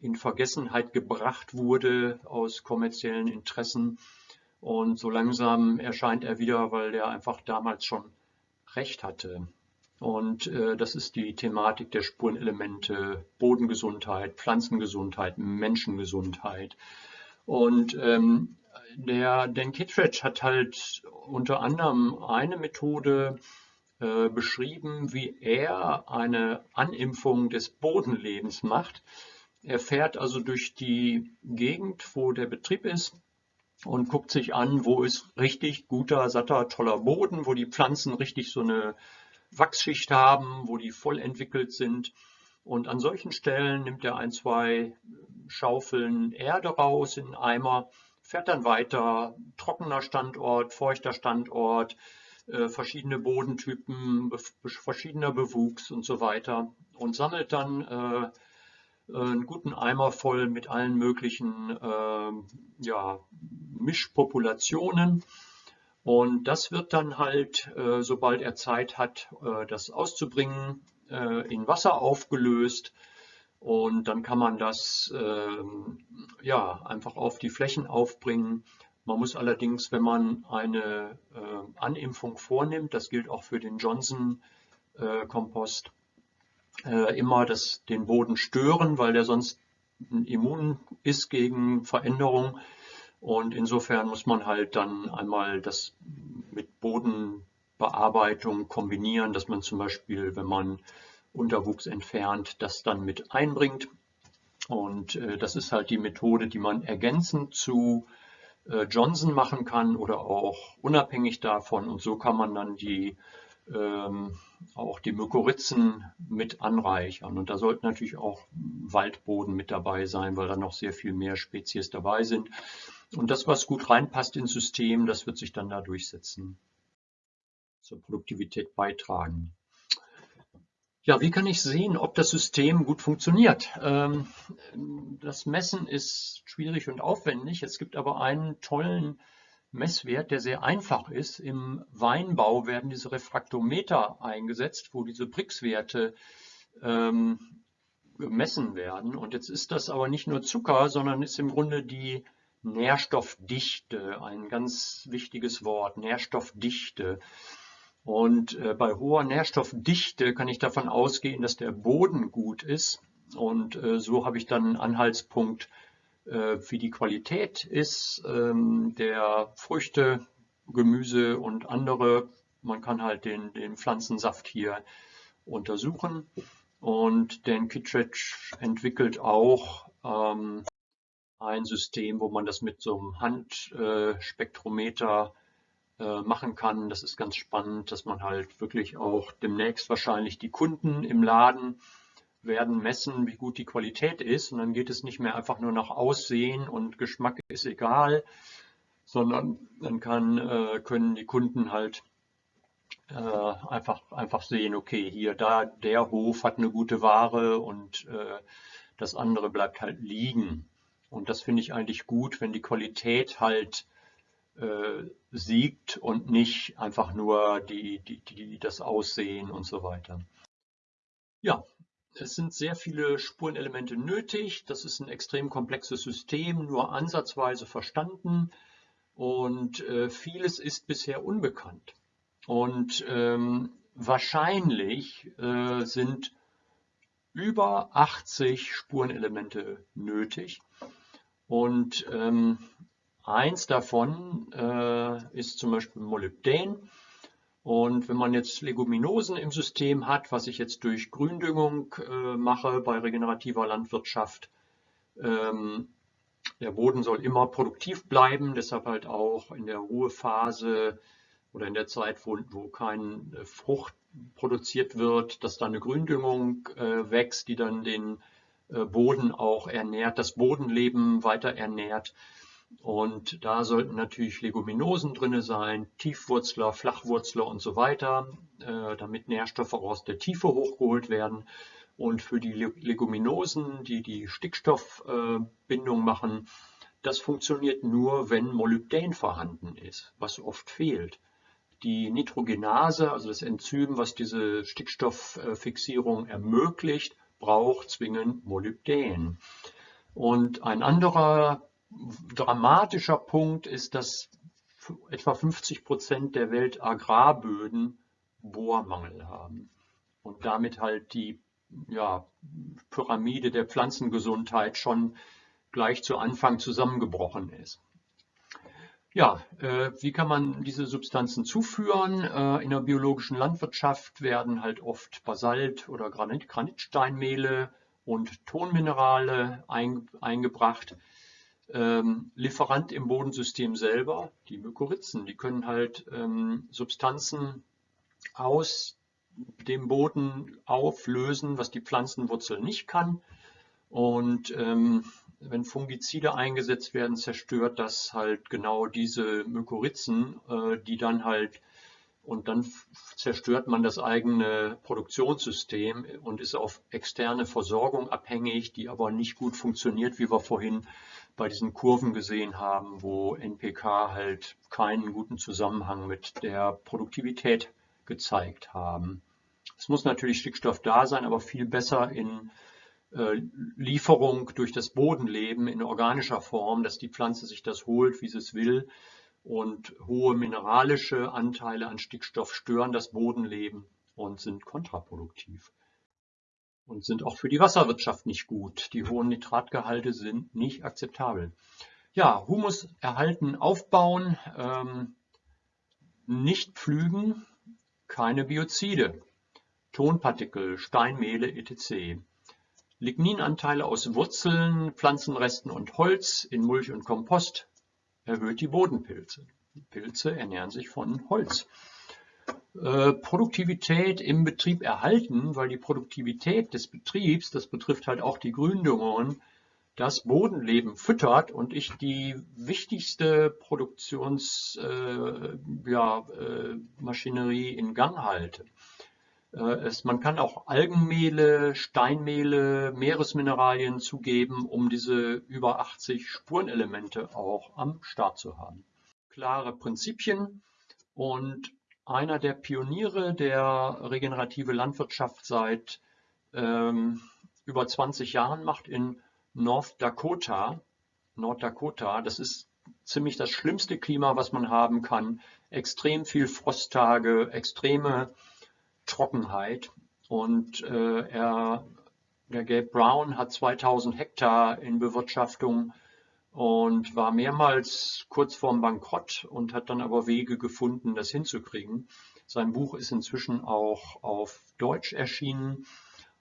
A: in Vergessenheit gebracht wurde aus kommerziellen Interessen. Und so langsam erscheint er wieder, weil der einfach damals schon recht hatte. Und äh, das ist die Thematik der Spurenelemente, Bodengesundheit, Pflanzengesundheit, Menschengesundheit. Und ähm, der Dan Kittredge hat halt unter anderem eine Methode äh, beschrieben, wie er eine Animpfung des Bodenlebens macht. Er fährt also durch die Gegend, wo der Betrieb ist und guckt sich an, wo ist richtig guter, satter, toller Boden, wo die Pflanzen richtig so eine Wachsschicht haben, wo die voll entwickelt sind. Und an solchen Stellen nimmt er ein, zwei Schaufeln Erde raus in einen Eimer, fährt dann weiter, trockener Standort, feuchter Standort, äh, verschiedene Bodentypen, verschiedener Bewuchs und so weiter. Und sammelt dann äh, einen guten Eimer voll mit allen möglichen äh, ja, Mischpopulationen und das wird dann halt, äh, sobald er Zeit hat, äh, das auszubringen, äh, in Wasser aufgelöst. Und dann kann man das ähm, ja, einfach auf die Flächen aufbringen. Man muss allerdings, wenn man eine Animpfung vornimmt, das gilt auch für den Johnson-Kompost, immer das, den Boden stören, weil der sonst immun ist gegen Veränderungen. Und insofern muss man halt dann einmal das mit Bodenbearbeitung kombinieren, dass man zum Beispiel, wenn man Unterwuchs entfernt, das dann mit einbringt. Und äh, das ist halt die Methode, die man ergänzend zu äh, Johnson machen kann oder auch unabhängig davon. Und so kann man dann die ähm, auch die Mykorrhizen mit anreichern. Und da sollten natürlich auch Waldboden mit dabei sein, weil da noch sehr viel mehr Spezies dabei sind. Und das, was gut reinpasst ins System, das wird sich dann da durchsetzen, zur Produktivität beitragen. Ja, wie kann ich sehen, ob das System gut funktioniert? Ähm, das Messen ist schwierig und aufwendig. Es gibt aber einen tollen Messwert, der sehr einfach ist. Im Weinbau werden diese Refraktometer eingesetzt, wo diese Brix-Werte ähm, gemessen werden. Und jetzt ist das aber nicht nur Zucker, sondern ist im Grunde die Nährstoffdichte, ein ganz wichtiges Wort, Nährstoffdichte. Und äh, bei hoher Nährstoffdichte kann ich davon ausgehen, dass der Boden gut ist. Und äh, so habe ich dann einen Anhaltspunkt, äh, wie die Qualität ist ähm, der Früchte, Gemüse und andere. Man kann halt den, den Pflanzensaft hier untersuchen. Und Dan Kittredge entwickelt auch ähm, ein System, wo man das mit so einem Handspektrometer äh, machen kann. Das ist ganz spannend, dass man halt wirklich auch demnächst wahrscheinlich die Kunden im Laden werden messen, wie gut die Qualität ist. Und dann geht es nicht mehr einfach nur nach Aussehen und Geschmack ist egal, sondern dann kann, äh, können die Kunden halt äh, einfach, einfach sehen, okay, hier, da, der Hof hat eine gute Ware und äh, das andere bleibt halt liegen. Und das finde ich eigentlich gut, wenn die Qualität halt äh, siegt und nicht einfach nur die, die, die, das Aussehen und so weiter. Ja, es sind sehr viele Spurenelemente nötig. Das ist ein extrem komplexes System, nur ansatzweise verstanden und äh, vieles ist bisher unbekannt. Und ähm, wahrscheinlich äh, sind über 80 Spurenelemente nötig. Und ähm, eins davon äh, ist zum Beispiel Molybdän. Und wenn man jetzt Leguminosen im System hat, was ich jetzt durch Gründüngung äh, mache bei regenerativer Landwirtschaft, ähm, der Boden soll immer produktiv bleiben, deshalb halt auch in der Ruhephase oder in der Zeit, wo, wo keine äh, Frucht produziert wird, dass da eine Gründüngung äh, wächst, die dann den Boden auch ernährt, das Bodenleben weiter ernährt. Und da sollten natürlich Leguminosen drin sein, Tiefwurzler, Flachwurzler und so weiter, äh, damit Nährstoffe aus der Tiefe hochgeholt werden. Und für die Leguminosen, die die Stickstoffbindung machen, das funktioniert nur, wenn Molybdän vorhanden ist, was oft fehlt. Die Nitrogenase, also das Enzym, was diese Stickstofffixierung ermöglicht, braucht zwingend Molybdän. Und ein anderer dramatischer Punkt ist, dass etwa 50 Prozent der Weltagrarböden Bohrmangel haben und damit halt die ja, Pyramide der Pflanzengesundheit schon gleich zu Anfang zusammengebrochen ist. Ja, äh, wie kann man diese Substanzen zuführen? Äh, in der biologischen Landwirtschaft werden halt oft Basalt- oder Granit Granitsteinmehle und Tonminerale ein, eingebracht. Ähm, Lieferant im Bodensystem selber, die Mykorrhizen, die können halt ähm, Substanzen aus dem Boden auflösen, was die Pflanzenwurzel nicht kann. Und ähm, wenn Fungizide eingesetzt werden, zerstört das halt genau diese Mykorrhizen, äh, die dann halt und dann zerstört man das eigene Produktionssystem und ist auf externe Versorgung abhängig, die aber nicht gut funktioniert, wie wir vorhin bei diesen Kurven gesehen haben, wo NPK halt keinen guten Zusammenhang mit der Produktivität gezeigt haben. Es muss natürlich Stickstoff da sein, aber viel besser in Lieferung durch das Bodenleben in organischer Form, dass die Pflanze sich das holt, wie sie es will. Und hohe mineralische Anteile an Stickstoff stören das Bodenleben und sind kontraproduktiv und sind auch für die Wasserwirtschaft nicht gut. Die hohen Nitratgehalte sind nicht akzeptabel. Ja, Humus erhalten, aufbauen, ähm, nicht pflügen, keine Biozide, Tonpartikel, Steinmehle etc. Ligninanteile aus Wurzeln, Pflanzenresten und Holz in Mulch und Kompost erhöht die Bodenpilze. Die Pilze ernähren sich von Holz. Äh, Produktivität im Betrieb erhalten, weil die Produktivität des Betriebs, das betrifft halt auch die Gründungen, das Bodenleben füttert und ich die wichtigste Produktionsmaschinerie äh, ja, äh, in Gang halte. Äh, es, man kann auch Algenmehle, Steinmehle, Meeresmineralien zugeben, um diese über 80 Spurenelemente auch am Start zu haben. Klare Prinzipien und einer der Pioniere der regenerative Landwirtschaft seit ähm, über 20 Jahren macht in North Dakota. North Dakota, das ist ziemlich das schlimmste Klima, was man haben kann. Extrem viel Frosttage, extreme Trockenheit. Und äh, er, der Gabe Brown hat 2000 Hektar in Bewirtschaftung und war mehrmals kurz vorm Bankrott und hat dann aber Wege gefunden, das hinzukriegen. Sein Buch ist inzwischen auch auf Deutsch erschienen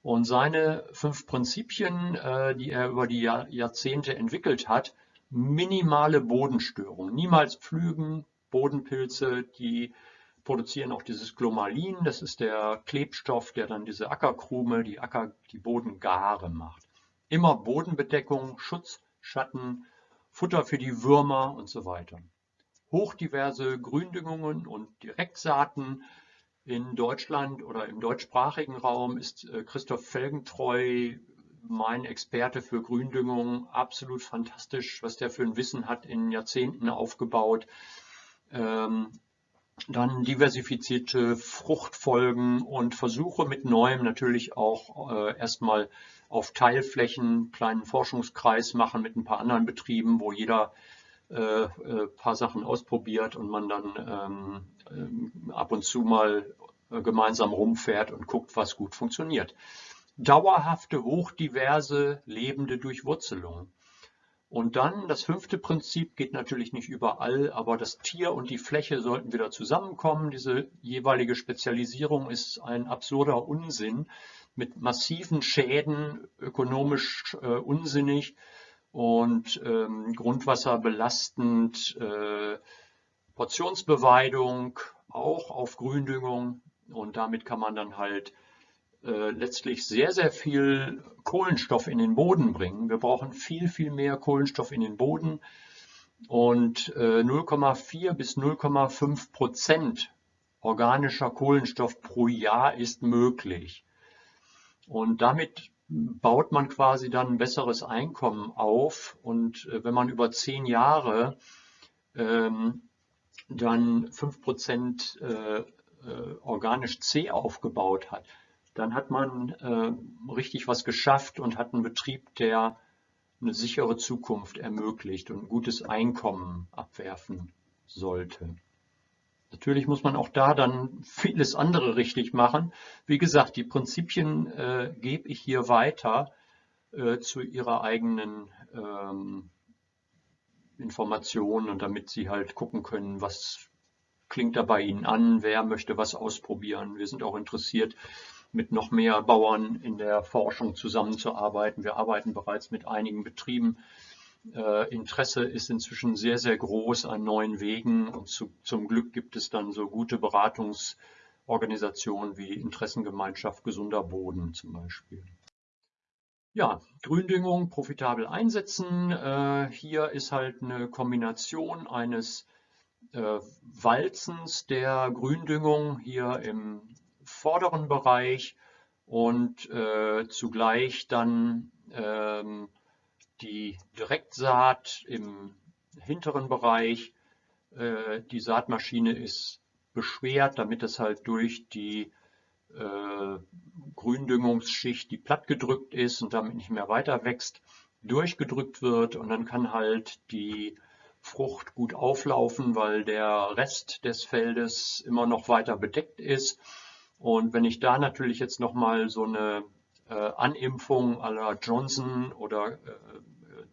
A: Und seine fünf Prinzipien, äh, die er über die Jahr, Jahrzehnte entwickelt hat, minimale Bodenstörung, niemals pflügen, Bodenpilze, die produzieren auch dieses Glomalin, das ist der Klebstoff, der dann diese Ackerkrume, die Acker, die Bodengare macht. Immer Bodenbedeckung, Schutz, Schatten, Futter für die Würmer und so weiter. Hochdiverse Gründüngungen und Direktsaaten. In Deutschland oder im deutschsprachigen Raum ist äh, Christoph Felgentreu mein Experte für Gründüngung. Absolut fantastisch, was der für ein Wissen hat in Jahrzehnten aufgebaut. Ähm, dann diversifizierte Fruchtfolgen und Versuche mit Neuem natürlich auch äh, erstmal auf Teilflächen, kleinen Forschungskreis machen mit ein paar anderen Betrieben, wo jeder äh, äh, paar Sachen ausprobiert und man dann ähm, äh, ab und zu mal äh, gemeinsam rumfährt und guckt, was gut funktioniert. Dauerhafte, hochdiverse, lebende Durchwurzelung. Und dann das fünfte Prinzip geht natürlich nicht überall, aber das Tier und die Fläche sollten wieder zusammenkommen. Diese jeweilige Spezialisierung ist ein absurder Unsinn mit massiven Schäden, ökonomisch äh, unsinnig und ähm, Grundwasser belastend, äh, Portionsbeweidung, auch auf Gründüngung und damit kann man dann halt äh, letztlich sehr, sehr viel Kohlenstoff in den Boden bringen. Wir brauchen viel, viel mehr Kohlenstoff in den Boden und äh, 0,4 bis 0,5 Prozent organischer Kohlenstoff pro Jahr ist möglich. Und damit baut man quasi dann ein besseres Einkommen auf. Und äh, wenn man über zehn Jahre ähm, dann fünf Prozent äh, äh, organisch C aufgebaut hat, dann hat man äh, richtig was geschafft und hat einen Betrieb, der eine sichere Zukunft ermöglicht und ein gutes Einkommen abwerfen sollte. Natürlich muss man auch da dann vieles andere richtig machen. Wie gesagt, die Prinzipien äh, gebe ich hier weiter äh, zu ihrer eigenen ähm, Information und damit Sie halt gucken können, was klingt da bei Ihnen an, wer möchte was ausprobieren. Wir sind auch interessiert, mit noch mehr Bauern in der Forschung zusammenzuarbeiten. Wir arbeiten bereits mit einigen Betrieben. Äh, Interesse ist inzwischen sehr, sehr groß an neuen Wegen und zu, zum Glück gibt es dann so gute Beratungsorganisationen wie Interessengemeinschaft Gesunder Boden zum Beispiel. Ja, Gründüngung profitabel einsetzen. Äh, hier ist halt eine Kombination eines äh, Walzens der Gründüngung hier im vorderen Bereich und äh, zugleich dann ähm, die Direktsaat im hinteren Bereich. Äh, die Saatmaschine ist beschwert, damit es halt durch die äh, Gründüngungsschicht, die plattgedrückt ist und damit nicht mehr weiter wächst, durchgedrückt wird und dann kann halt die Frucht gut auflaufen, weil der Rest des Feldes immer noch weiter bedeckt ist. Und wenn ich da natürlich jetzt nochmal so eine äh, Animpfung la Johnson oder äh,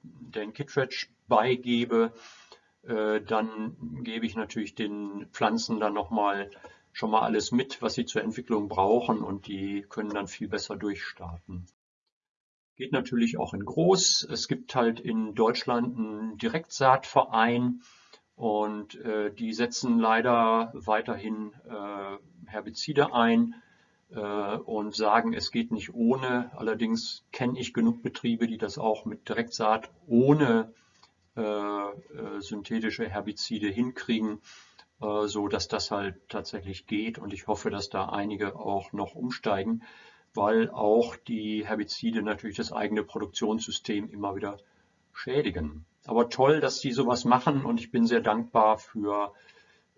A: Dan Kittredge beigebe, äh, dann gebe ich natürlich den Pflanzen dann nochmal schon mal alles mit, was sie zur Entwicklung brauchen und die können dann viel besser durchstarten. Geht natürlich auch in groß. Es gibt halt in Deutschland einen Direktsaatverein und äh, die setzen leider weiterhin äh, Herbizide ein äh, und sagen, es geht nicht ohne. Allerdings kenne ich genug Betriebe, die das auch mit Direktsaat ohne äh, äh, synthetische Herbizide hinkriegen, äh, so dass das halt tatsächlich geht. Und ich hoffe, dass da einige auch noch umsteigen weil auch die Herbizide natürlich das eigene Produktionssystem immer wieder schädigen. Aber toll, dass die sowas machen und ich bin sehr dankbar für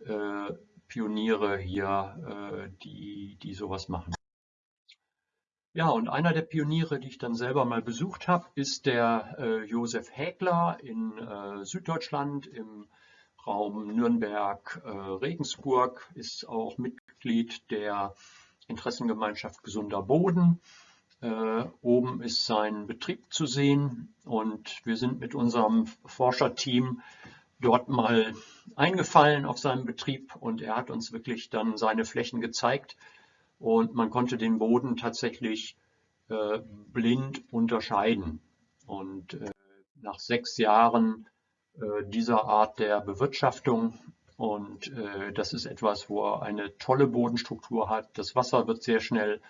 A: äh, Pioniere hier, äh, die, die sowas machen. Ja, und einer der Pioniere, die ich dann selber mal besucht habe, ist der äh, Josef Häkler in äh, Süddeutschland im Raum Nürnberg-Regensburg, äh, ist auch Mitglied der Interessengemeinschaft Gesunder Boden. Äh, oben ist sein Betrieb zu sehen und wir sind mit unserem Forscherteam dort mal eingefallen auf seinem Betrieb und er hat uns wirklich dann seine Flächen gezeigt und man konnte den Boden tatsächlich äh, blind unterscheiden. Und äh, nach sechs Jahren äh, dieser Art der Bewirtschaftung und äh, das ist etwas, wo er eine tolle Bodenstruktur hat. Das Wasser wird sehr schnell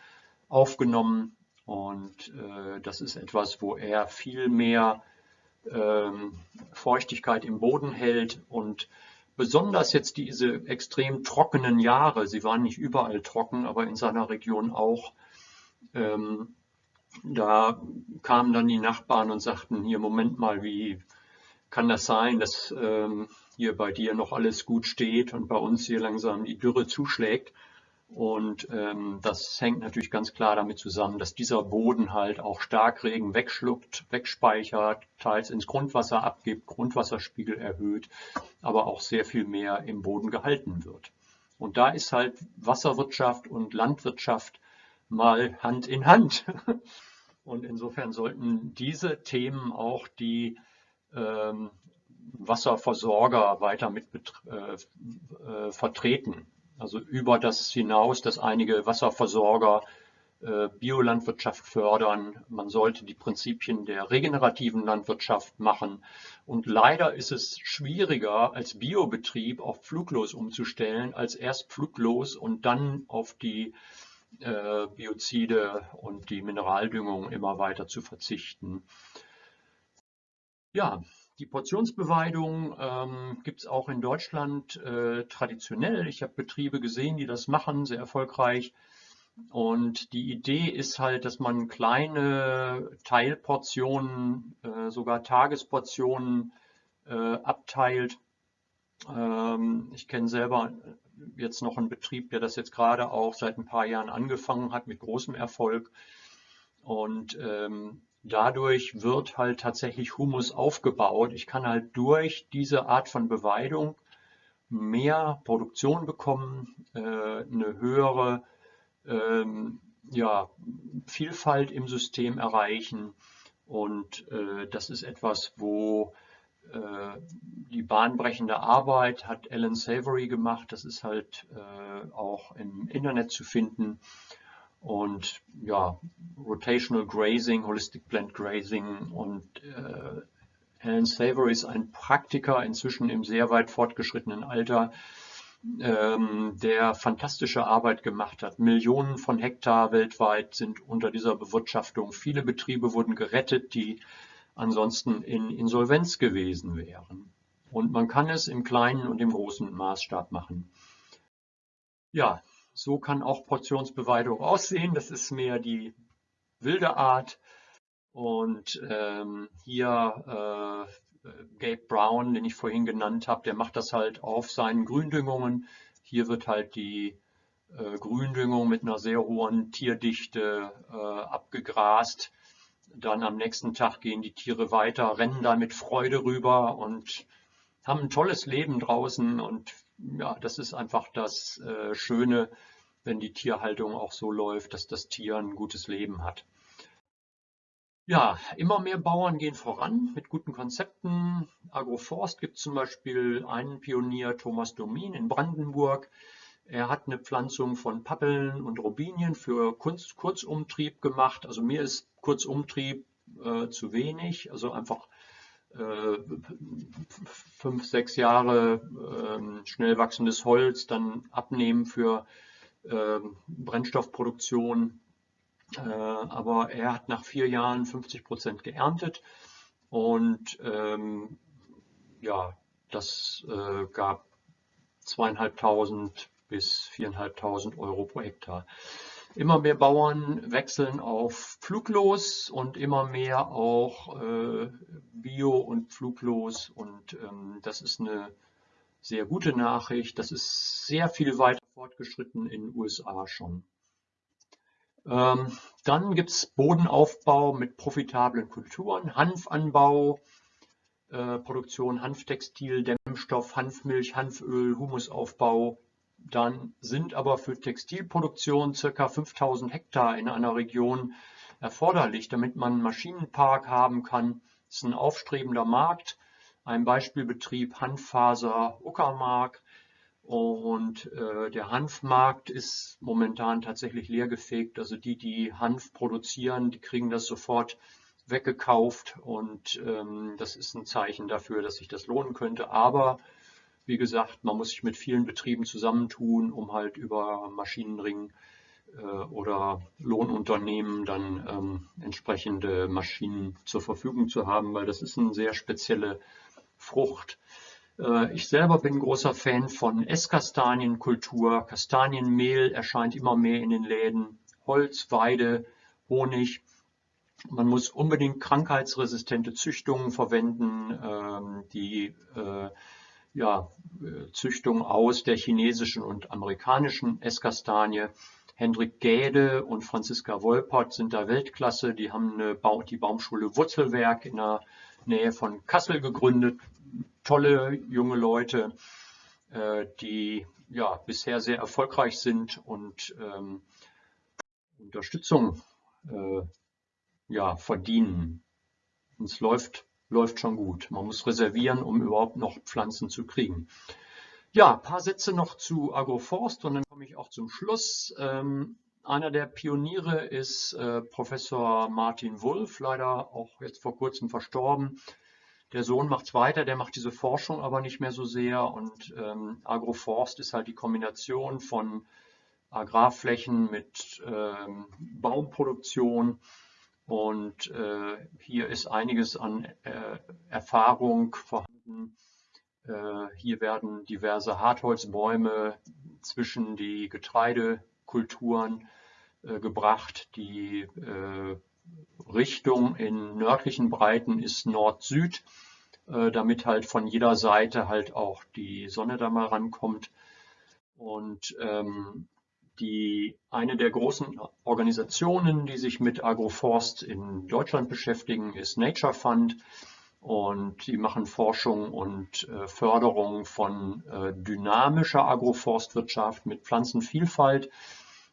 A: aufgenommen und äh, das ist etwas, wo er viel mehr ähm, Feuchtigkeit im Boden hält und besonders jetzt diese extrem trockenen Jahre, sie waren nicht überall trocken, aber in seiner Region auch, ähm, da kamen dann die Nachbarn und sagten, hier, Moment mal, wie kann das sein, dass ähm, hier bei dir noch alles gut steht und bei uns hier langsam die Dürre zuschlägt? Und ähm, das hängt natürlich ganz klar damit zusammen, dass dieser Boden halt auch Starkregen wegschluckt, wegspeichert, teils ins Grundwasser abgibt, Grundwasserspiegel erhöht, aber auch sehr viel mehr im Boden gehalten wird. Und da ist halt Wasserwirtschaft und Landwirtschaft mal Hand in Hand. Und insofern sollten diese Themen auch die ähm, Wasserversorger weiter mit äh, äh, vertreten. Also über das hinaus, dass einige Wasserversorger äh, Biolandwirtschaft fördern. Man sollte die Prinzipien der regenerativen Landwirtschaft machen. Und leider ist es schwieriger, als Biobetrieb auf Fluglos umzustellen, als erst Fluglos und dann auf die äh, Biozide und die Mineraldüngung immer weiter zu verzichten. Ja, die Portionsbeweidung ähm, gibt es auch in Deutschland äh, traditionell. Ich habe Betriebe gesehen, die das machen, sehr erfolgreich. Und die Idee ist halt, dass man kleine Teilportionen, äh, sogar Tagesportionen äh, abteilt. Ähm, ich kenne selber jetzt noch einen Betrieb, der das jetzt gerade auch seit ein paar Jahren angefangen hat mit großem Erfolg. Und ähm, dadurch wird halt tatsächlich Humus aufgebaut. Ich kann halt durch diese Art von Beweidung mehr Produktion bekommen, äh, eine höhere ähm, ja, Vielfalt im System erreichen. Und äh, das ist etwas, wo äh, die bahnbrechende Arbeit hat Alan Savory gemacht. Das ist halt auch im Internet zu finden. Und ja, Rotational Grazing, Holistic Plant Grazing und äh, Alan Savory ist ein Praktiker inzwischen im sehr weit fortgeschrittenen Alter, ähm, der fantastische Arbeit gemacht hat. Millionen von Hektar weltweit sind unter dieser Bewirtschaftung. Viele Betriebe wurden gerettet, die ansonsten in Insolvenz gewesen wären. Und man kann es im kleinen und im großen Maßstab machen. Ja, so kann auch Portionsbeweidung aussehen. Das ist mehr die wilde Art. Und ähm, hier äh, Gabe Brown, den ich vorhin genannt habe, der macht das halt auf seinen Gründüngungen. Hier wird halt die äh, Gründüngung mit einer sehr hohen Tierdichte äh, abgegrast. Dann am nächsten Tag gehen die Tiere weiter, rennen da mit Freude rüber und haben ein tolles Leben draußen und ja, das ist einfach das äh, Schöne, wenn die Tierhaltung auch so läuft, dass das Tier ein gutes Leben hat. Ja, immer mehr Bauern gehen voran mit guten Konzepten. Agroforst gibt zum Beispiel einen Pionier, Thomas Domin in Brandenburg. Er hat eine Pflanzung von Pappeln und Robinien für Kurzumtrieb gemacht. Also mir ist Kurzumtrieb äh, zu wenig. Also einfach fünf, sechs Jahre äh, schnell wachsendes Holz, dann abnehmen für äh, Brennstoffproduktion. Äh, aber er hat nach vier Jahren 50 Prozent geerntet und ähm, ja, das äh, gab zweieinhalbtausend bis viereinhalbtausend Euro pro Hektar. Immer mehr Bauern wechseln auf fluglos und immer mehr auch äh, Bio und fluglos. Und ähm, das ist eine sehr gute Nachricht. Das ist sehr viel weiter fortgeschritten in den USA schon. Ähm, dann gibt es Bodenaufbau mit profitablen Kulturen, Hanfanbau, äh, Produktion Hanftextil, Dämmstoff, Hanfmilch, Hanföl, Humusaufbau, dann sind aber für Textilproduktion ca. 5000 Hektar in einer Region erforderlich, damit man einen Maschinenpark haben kann. Das ist ein aufstrebender Markt. Ein Beispielbetrieb Handfaser Uckermark. Und äh, der Hanfmarkt ist momentan tatsächlich leergefegt. Also die, die Hanf produzieren, die kriegen das sofort weggekauft und ähm, das ist ein Zeichen dafür, dass sich das lohnen könnte. Aber wie gesagt, man muss sich mit vielen Betrieben zusammentun, um halt über Maschinenring äh, oder Lohnunternehmen dann ähm, entsprechende Maschinen zur Verfügung zu haben, weil das ist eine sehr spezielle Frucht. Äh, ich selber bin großer Fan von Esskastanienkultur. Kastanienmehl erscheint immer mehr in den Läden. Holz, Weide, Honig. Man muss unbedingt krankheitsresistente Züchtungen verwenden, ähm, die äh, ja, Züchtung aus der chinesischen und amerikanischen Esskastanie. Hendrik Gäde und Franziska Wolpert sind da Weltklasse. Die haben eine ba die Baumschule Wurzelwerk in der Nähe von Kassel gegründet. Tolle junge Leute, äh, die ja bisher sehr erfolgreich sind und ähm, Unterstützung äh, ja, verdienen. es läuft, läuft schon gut. Man muss reservieren, um überhaupt noch Pflanzen zu kriegen. Ja, ein paar Sätze noch zu Agroforst und dann komme ich auch zum Schluss. Ähm, einer der Pioniere ist äh, Professor Martin Wulff, leider auch jetzt vor kurzem verstorben. Der Sohn macht es weiter, der macht diese Forschung aber nicht mehr so sehr. Und ähm, Agroforst ist halt die Kombination von Agrarflächen mit ähm, Baumproduktion und äh, hier ist einiges an äh, Erfahrung vorhanden. Äh, hier werden diverse Hartholzbäume zwischen die Getreidekulturen äh, gebracht. Die äh, Richtung in nördlichen Breiten ist Nord-Süd, äh, damit halt von jeder Seite halt auch die Sonne da mal rankommt. Und ähm, die, eine der großen Organisationen, die sich mit Agroforst in Deutschland beschäftigen, ist Nature Fund. Und die machen Forschung und äh, Förderung von äh, dynamischer Agroforstwirtschaft mit Pflanzenvielfalt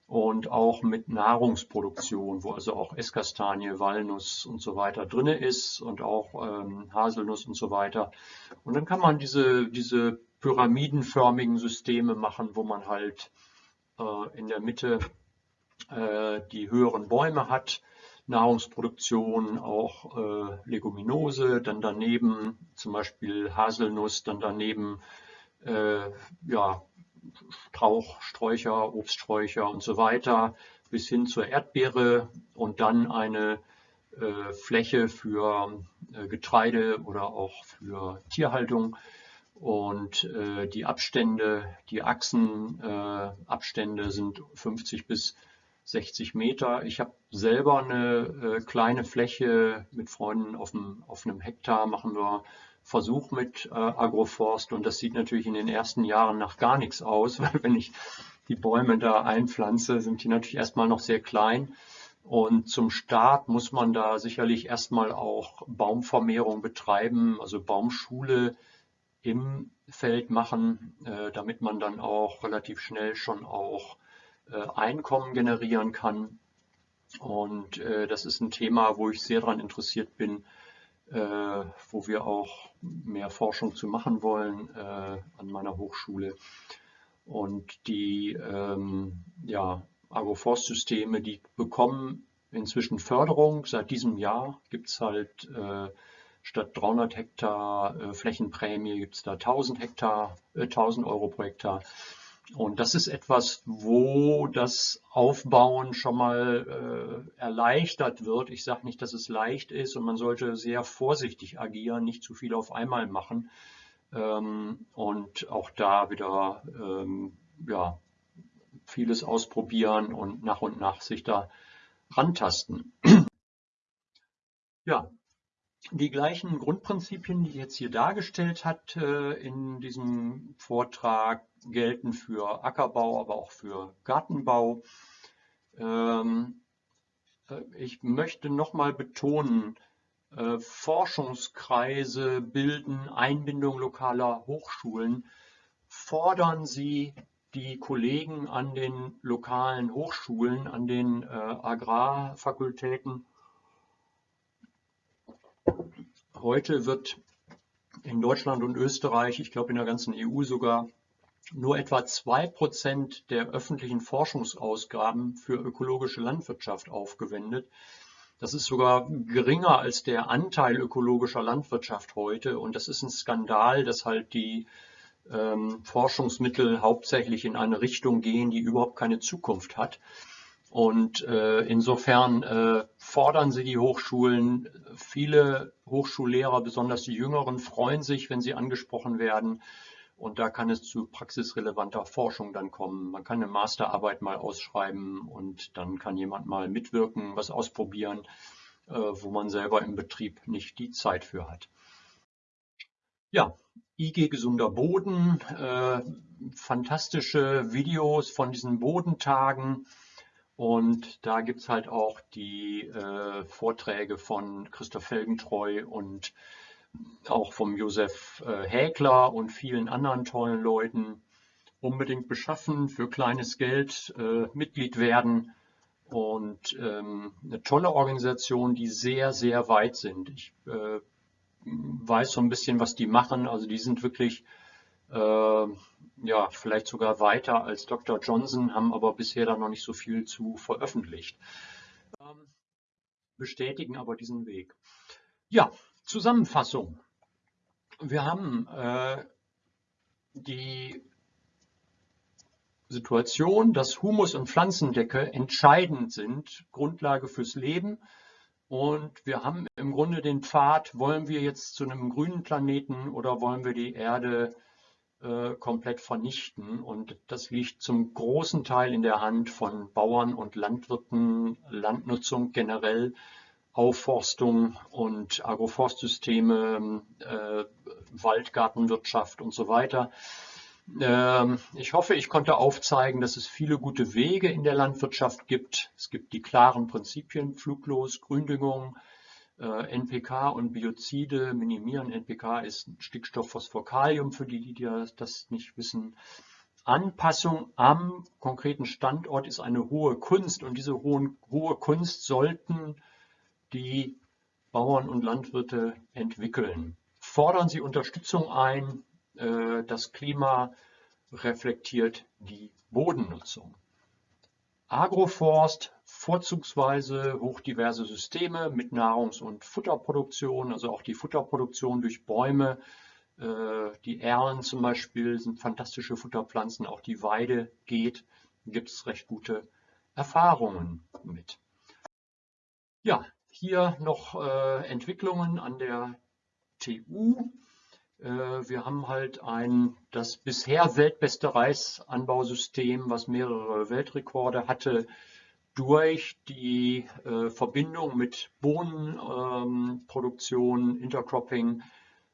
A: und auch mit Nahrungsproduktion, wo also auch Esskastanie, Walnuss und so weiter drin ist und auch ähm, Haselnuss und so weiter. Und dann kann man diese, diese pyramidenförmigen Systeme machen, wo man halt in der Mitte äh, die höheren Bäume hat, Nahrungsproduktion, auch äh, Leguminose, dann daneben zum Beispiel Haselnuss, dann daneben ja, Strauch, Sträucher, Obststräucher und so weiter bis hin zur Erdbeere und dann eine äh, Fläche für äh, Getreide oder auch für Tierhaltung und äh, die Abstände, die Achsenabstände äh, sind 50 bis 60 Meter. Ich habe selber eine äh, kleine Fläche mit Freunden auf, dem, auf einem Hektar, machen wir Versuch mit äh, Agroforst und das sieht natürlich in den ersten Jahren nach gar nichts aus, weil wenn ich die Bäume da einpflanze, sind die natürlich erstmal noch sehr klein. Und zum Start muss man da sicherlich erstmal auch Baumvermehrung betreiben, also Baumschule im Feld machen, äh, damit man dann auch relativ schnell schon auch äh, Einkommen generieren kann. Und äh, das ist ein Thema, wo ich sehr daran interessiert bin, wo wir auch mehr Forschung zu machen wollen an meiner Hochschule. Und die ähm, ja, Agroforstsysteme, die bekommen inzwischen Förderung. Seit diesem Jahr gibt es halt statt 300 Hektar äh, Flächenprämie gibt es da 1000 Hektar, äh, 1000 Euro pro Hektar. Und das ist etwas, wo das Aufbauen schon mal äh, erleichtert wird. Ich sage nicht, dass es leicht ist und man sollte sehr vorsichtig agieren, nicht zu viel auf einmal machen. Ähm, und auch da wieder ähm, ja, vieles ausprobieren und nach und nach sich da rantasten. ja, die gleichen Grundprinzipien, die ich jetzt hier dargestellt hat äh, in diesem Vortrag, gelten für Ackerbau, aber auch für Gartenbau. Ähm, äh, ich möchte nochmal betonen, äh, Forschungskreise bilden, Einbindung lokaler Hochschulen. Fordern Sie die Kollegen an den lokalen Hochschulen, an den Agrarfakultäten Heute wird in Deutschland und Österreich, ich glaube in der ganzen EU sogar, nur etwa zwei Prozent der öffentlichen Forschungsausgaben für ökologische Landwirtschaft aufgewendet. Das ist sogar geringer als der Anteil ökologischer Landwirtschaft heute. Und das ist ein Skandal, dass halt die ähm, Forschungsmittel hauptsächlich in eine Richtung gehen, die überhaupt keine Zukunft hat. Und äh, insofern äh, fordern sie die Hochschulen. Viele Hochschullehrer, besonders die Jüngeren, freuen sich, wenn sie angesprochen werden. Und da kann es zu praxisrelevanter Forschung dann kommen. Man kann eine Masterarbeit mal ausschreiben und dann kann jemand mal mitwirken, was ausprobieren, äh, wo man selber im Betrieb nicht die Zeit für hat. Ja, IG Gesunder Boden, äh, fantastische Videos von diesen Bodentagen. Und da gibt es halt auch die äh, Vorträge von Christoph Felgentreu und auch vom Josef äh, Häkler und vielen anderen tollen Leuten unbedingt beschaffen, für kleines Geld äh, Mitglied werden und ähm, eine tolle Organisation, die sehr, sehr weit sind. Ich äh, weiß so ein bisschen, was die machen. Also die sind wirklich, ja, vielleicht sogar weiter als Dr. Johnson, haben aber bisher da noch nicht so viel zu veröffentlicht. Ähm, bestätigen aber diesen Weg. Ja, Zusammenfassung. Wir haben äh, die Situation, dass Humus und Pflanzendecke entscheidend sind, Grundlage fürs Leben. Und wir haben im Grunde den Pfad, wollen wir jetzt zu einem grünen Planeten oder wollen wir die Erde äh, komplett vernichten? Und das liegt zum großen Teil in der Hand von Bauern und Landwirten, Landnutzung generell. Aufforstung und Agroforstsysteme, äh, Waldgartenwirtschaft und so weiter. Ähm, ich hoffe, ich konnte aufzeigen, dass es viele gute Wege in der Landwirtschaft gibt. Es gibt die klaren Prinzipien, Fluglos, Gründüngung, äh, NPK und Biozide minimieren. NPK ist Stickstoff, Phosphor, Kalium, für die, die das nicht wissen. Anpassung am konkreten Standort ist eine hohe Kunst und diese hohen, hohe Kunst sollten die Bauern und Landwirte entwickeln. Fordern Sie Unterstützung ein. Äh, das Klima reflektiert die Bodennutzung. Agroforst, vorzugsweise hochdiverse Systeme mit Nahrungs- und Futterproduktion, also auch die Futterproduktion durch Bäume. Äh, die Erlen zum Beispiel sind fantastische Futterpflanzen, auch die Weide geht, gibt es recht gute Erfahrungen mit. Ja, hier noch äh, Entwicklungen an der TU. Äh, wir haben halt ein, das bisher weltbeste Reisanbausystem, was mehrere Weltrekorde hatte, durch die äh, Verbindung mit Bohnenproduktion, ähm, Intercropping,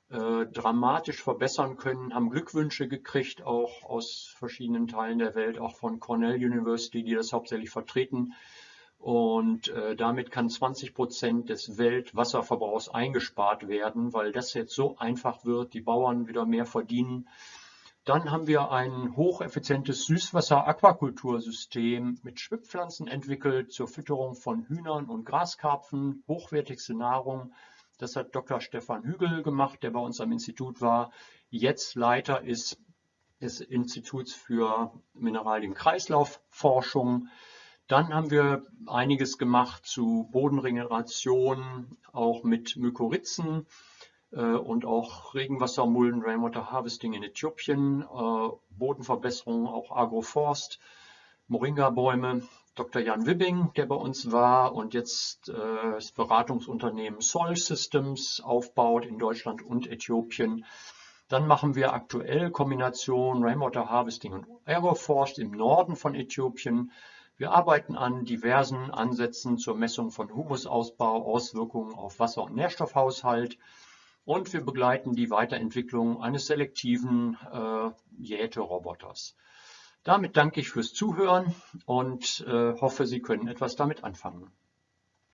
A: äh, dramatisch verbessern können, haben Glückwünsche gekriegt, auch aus verschiedenen Teilen der Welt, auch von Cornell University, die das hauptsächlich vertreten. Und äh, damit kann 20 Prozent des Weltwasserverbrauchs eingespart werden, weil das jetzt so einfach wird, die Bauern wieder mehr verdienen. Dann haben wir ein hocheffizientes Süßwasser-Aquakultursystem mit Schwibpflanzen entwickelt zur Fütterung von Hühnern und Graskarpfen, hochwertigste Nahrung. Das hat Dr. Stefan Hügel gemacht, der bei uns am Institut war. Jetzt Leiter ist des Instituts für Mineralienkreislaufforschung. Dann haben wir einiges gemacht zu Bodenregeneration, auch mit Mykorrhizen äh, und auch Regenwassermulden, Rainwater Harvesting in Äthiopien, äh, Bodenverbesserung, auch Agroforst, Moringa-Bäume. Dr. Jan Wibbing, der bei uns war und jetzt äh, das Beratungsunternehmen Soil Systems aufbaut in Deutschland und Äthiopien. Dann machen wir aktuell Kombination Rainwater Harvesting und Agroforst im Norden von Äthiopien. Wir arbeiten an diversen Ansätzen zur Messung von Humusausbau, Auswirkungen auf Wasser- und Nährstoffhaushalt und wir begleiten die Weiterentwicklung eines selektiven äh, Jäteroboters. Damit danke ich fürs Zuhören und äh, hoffe, Sie können etwas damit anfangen.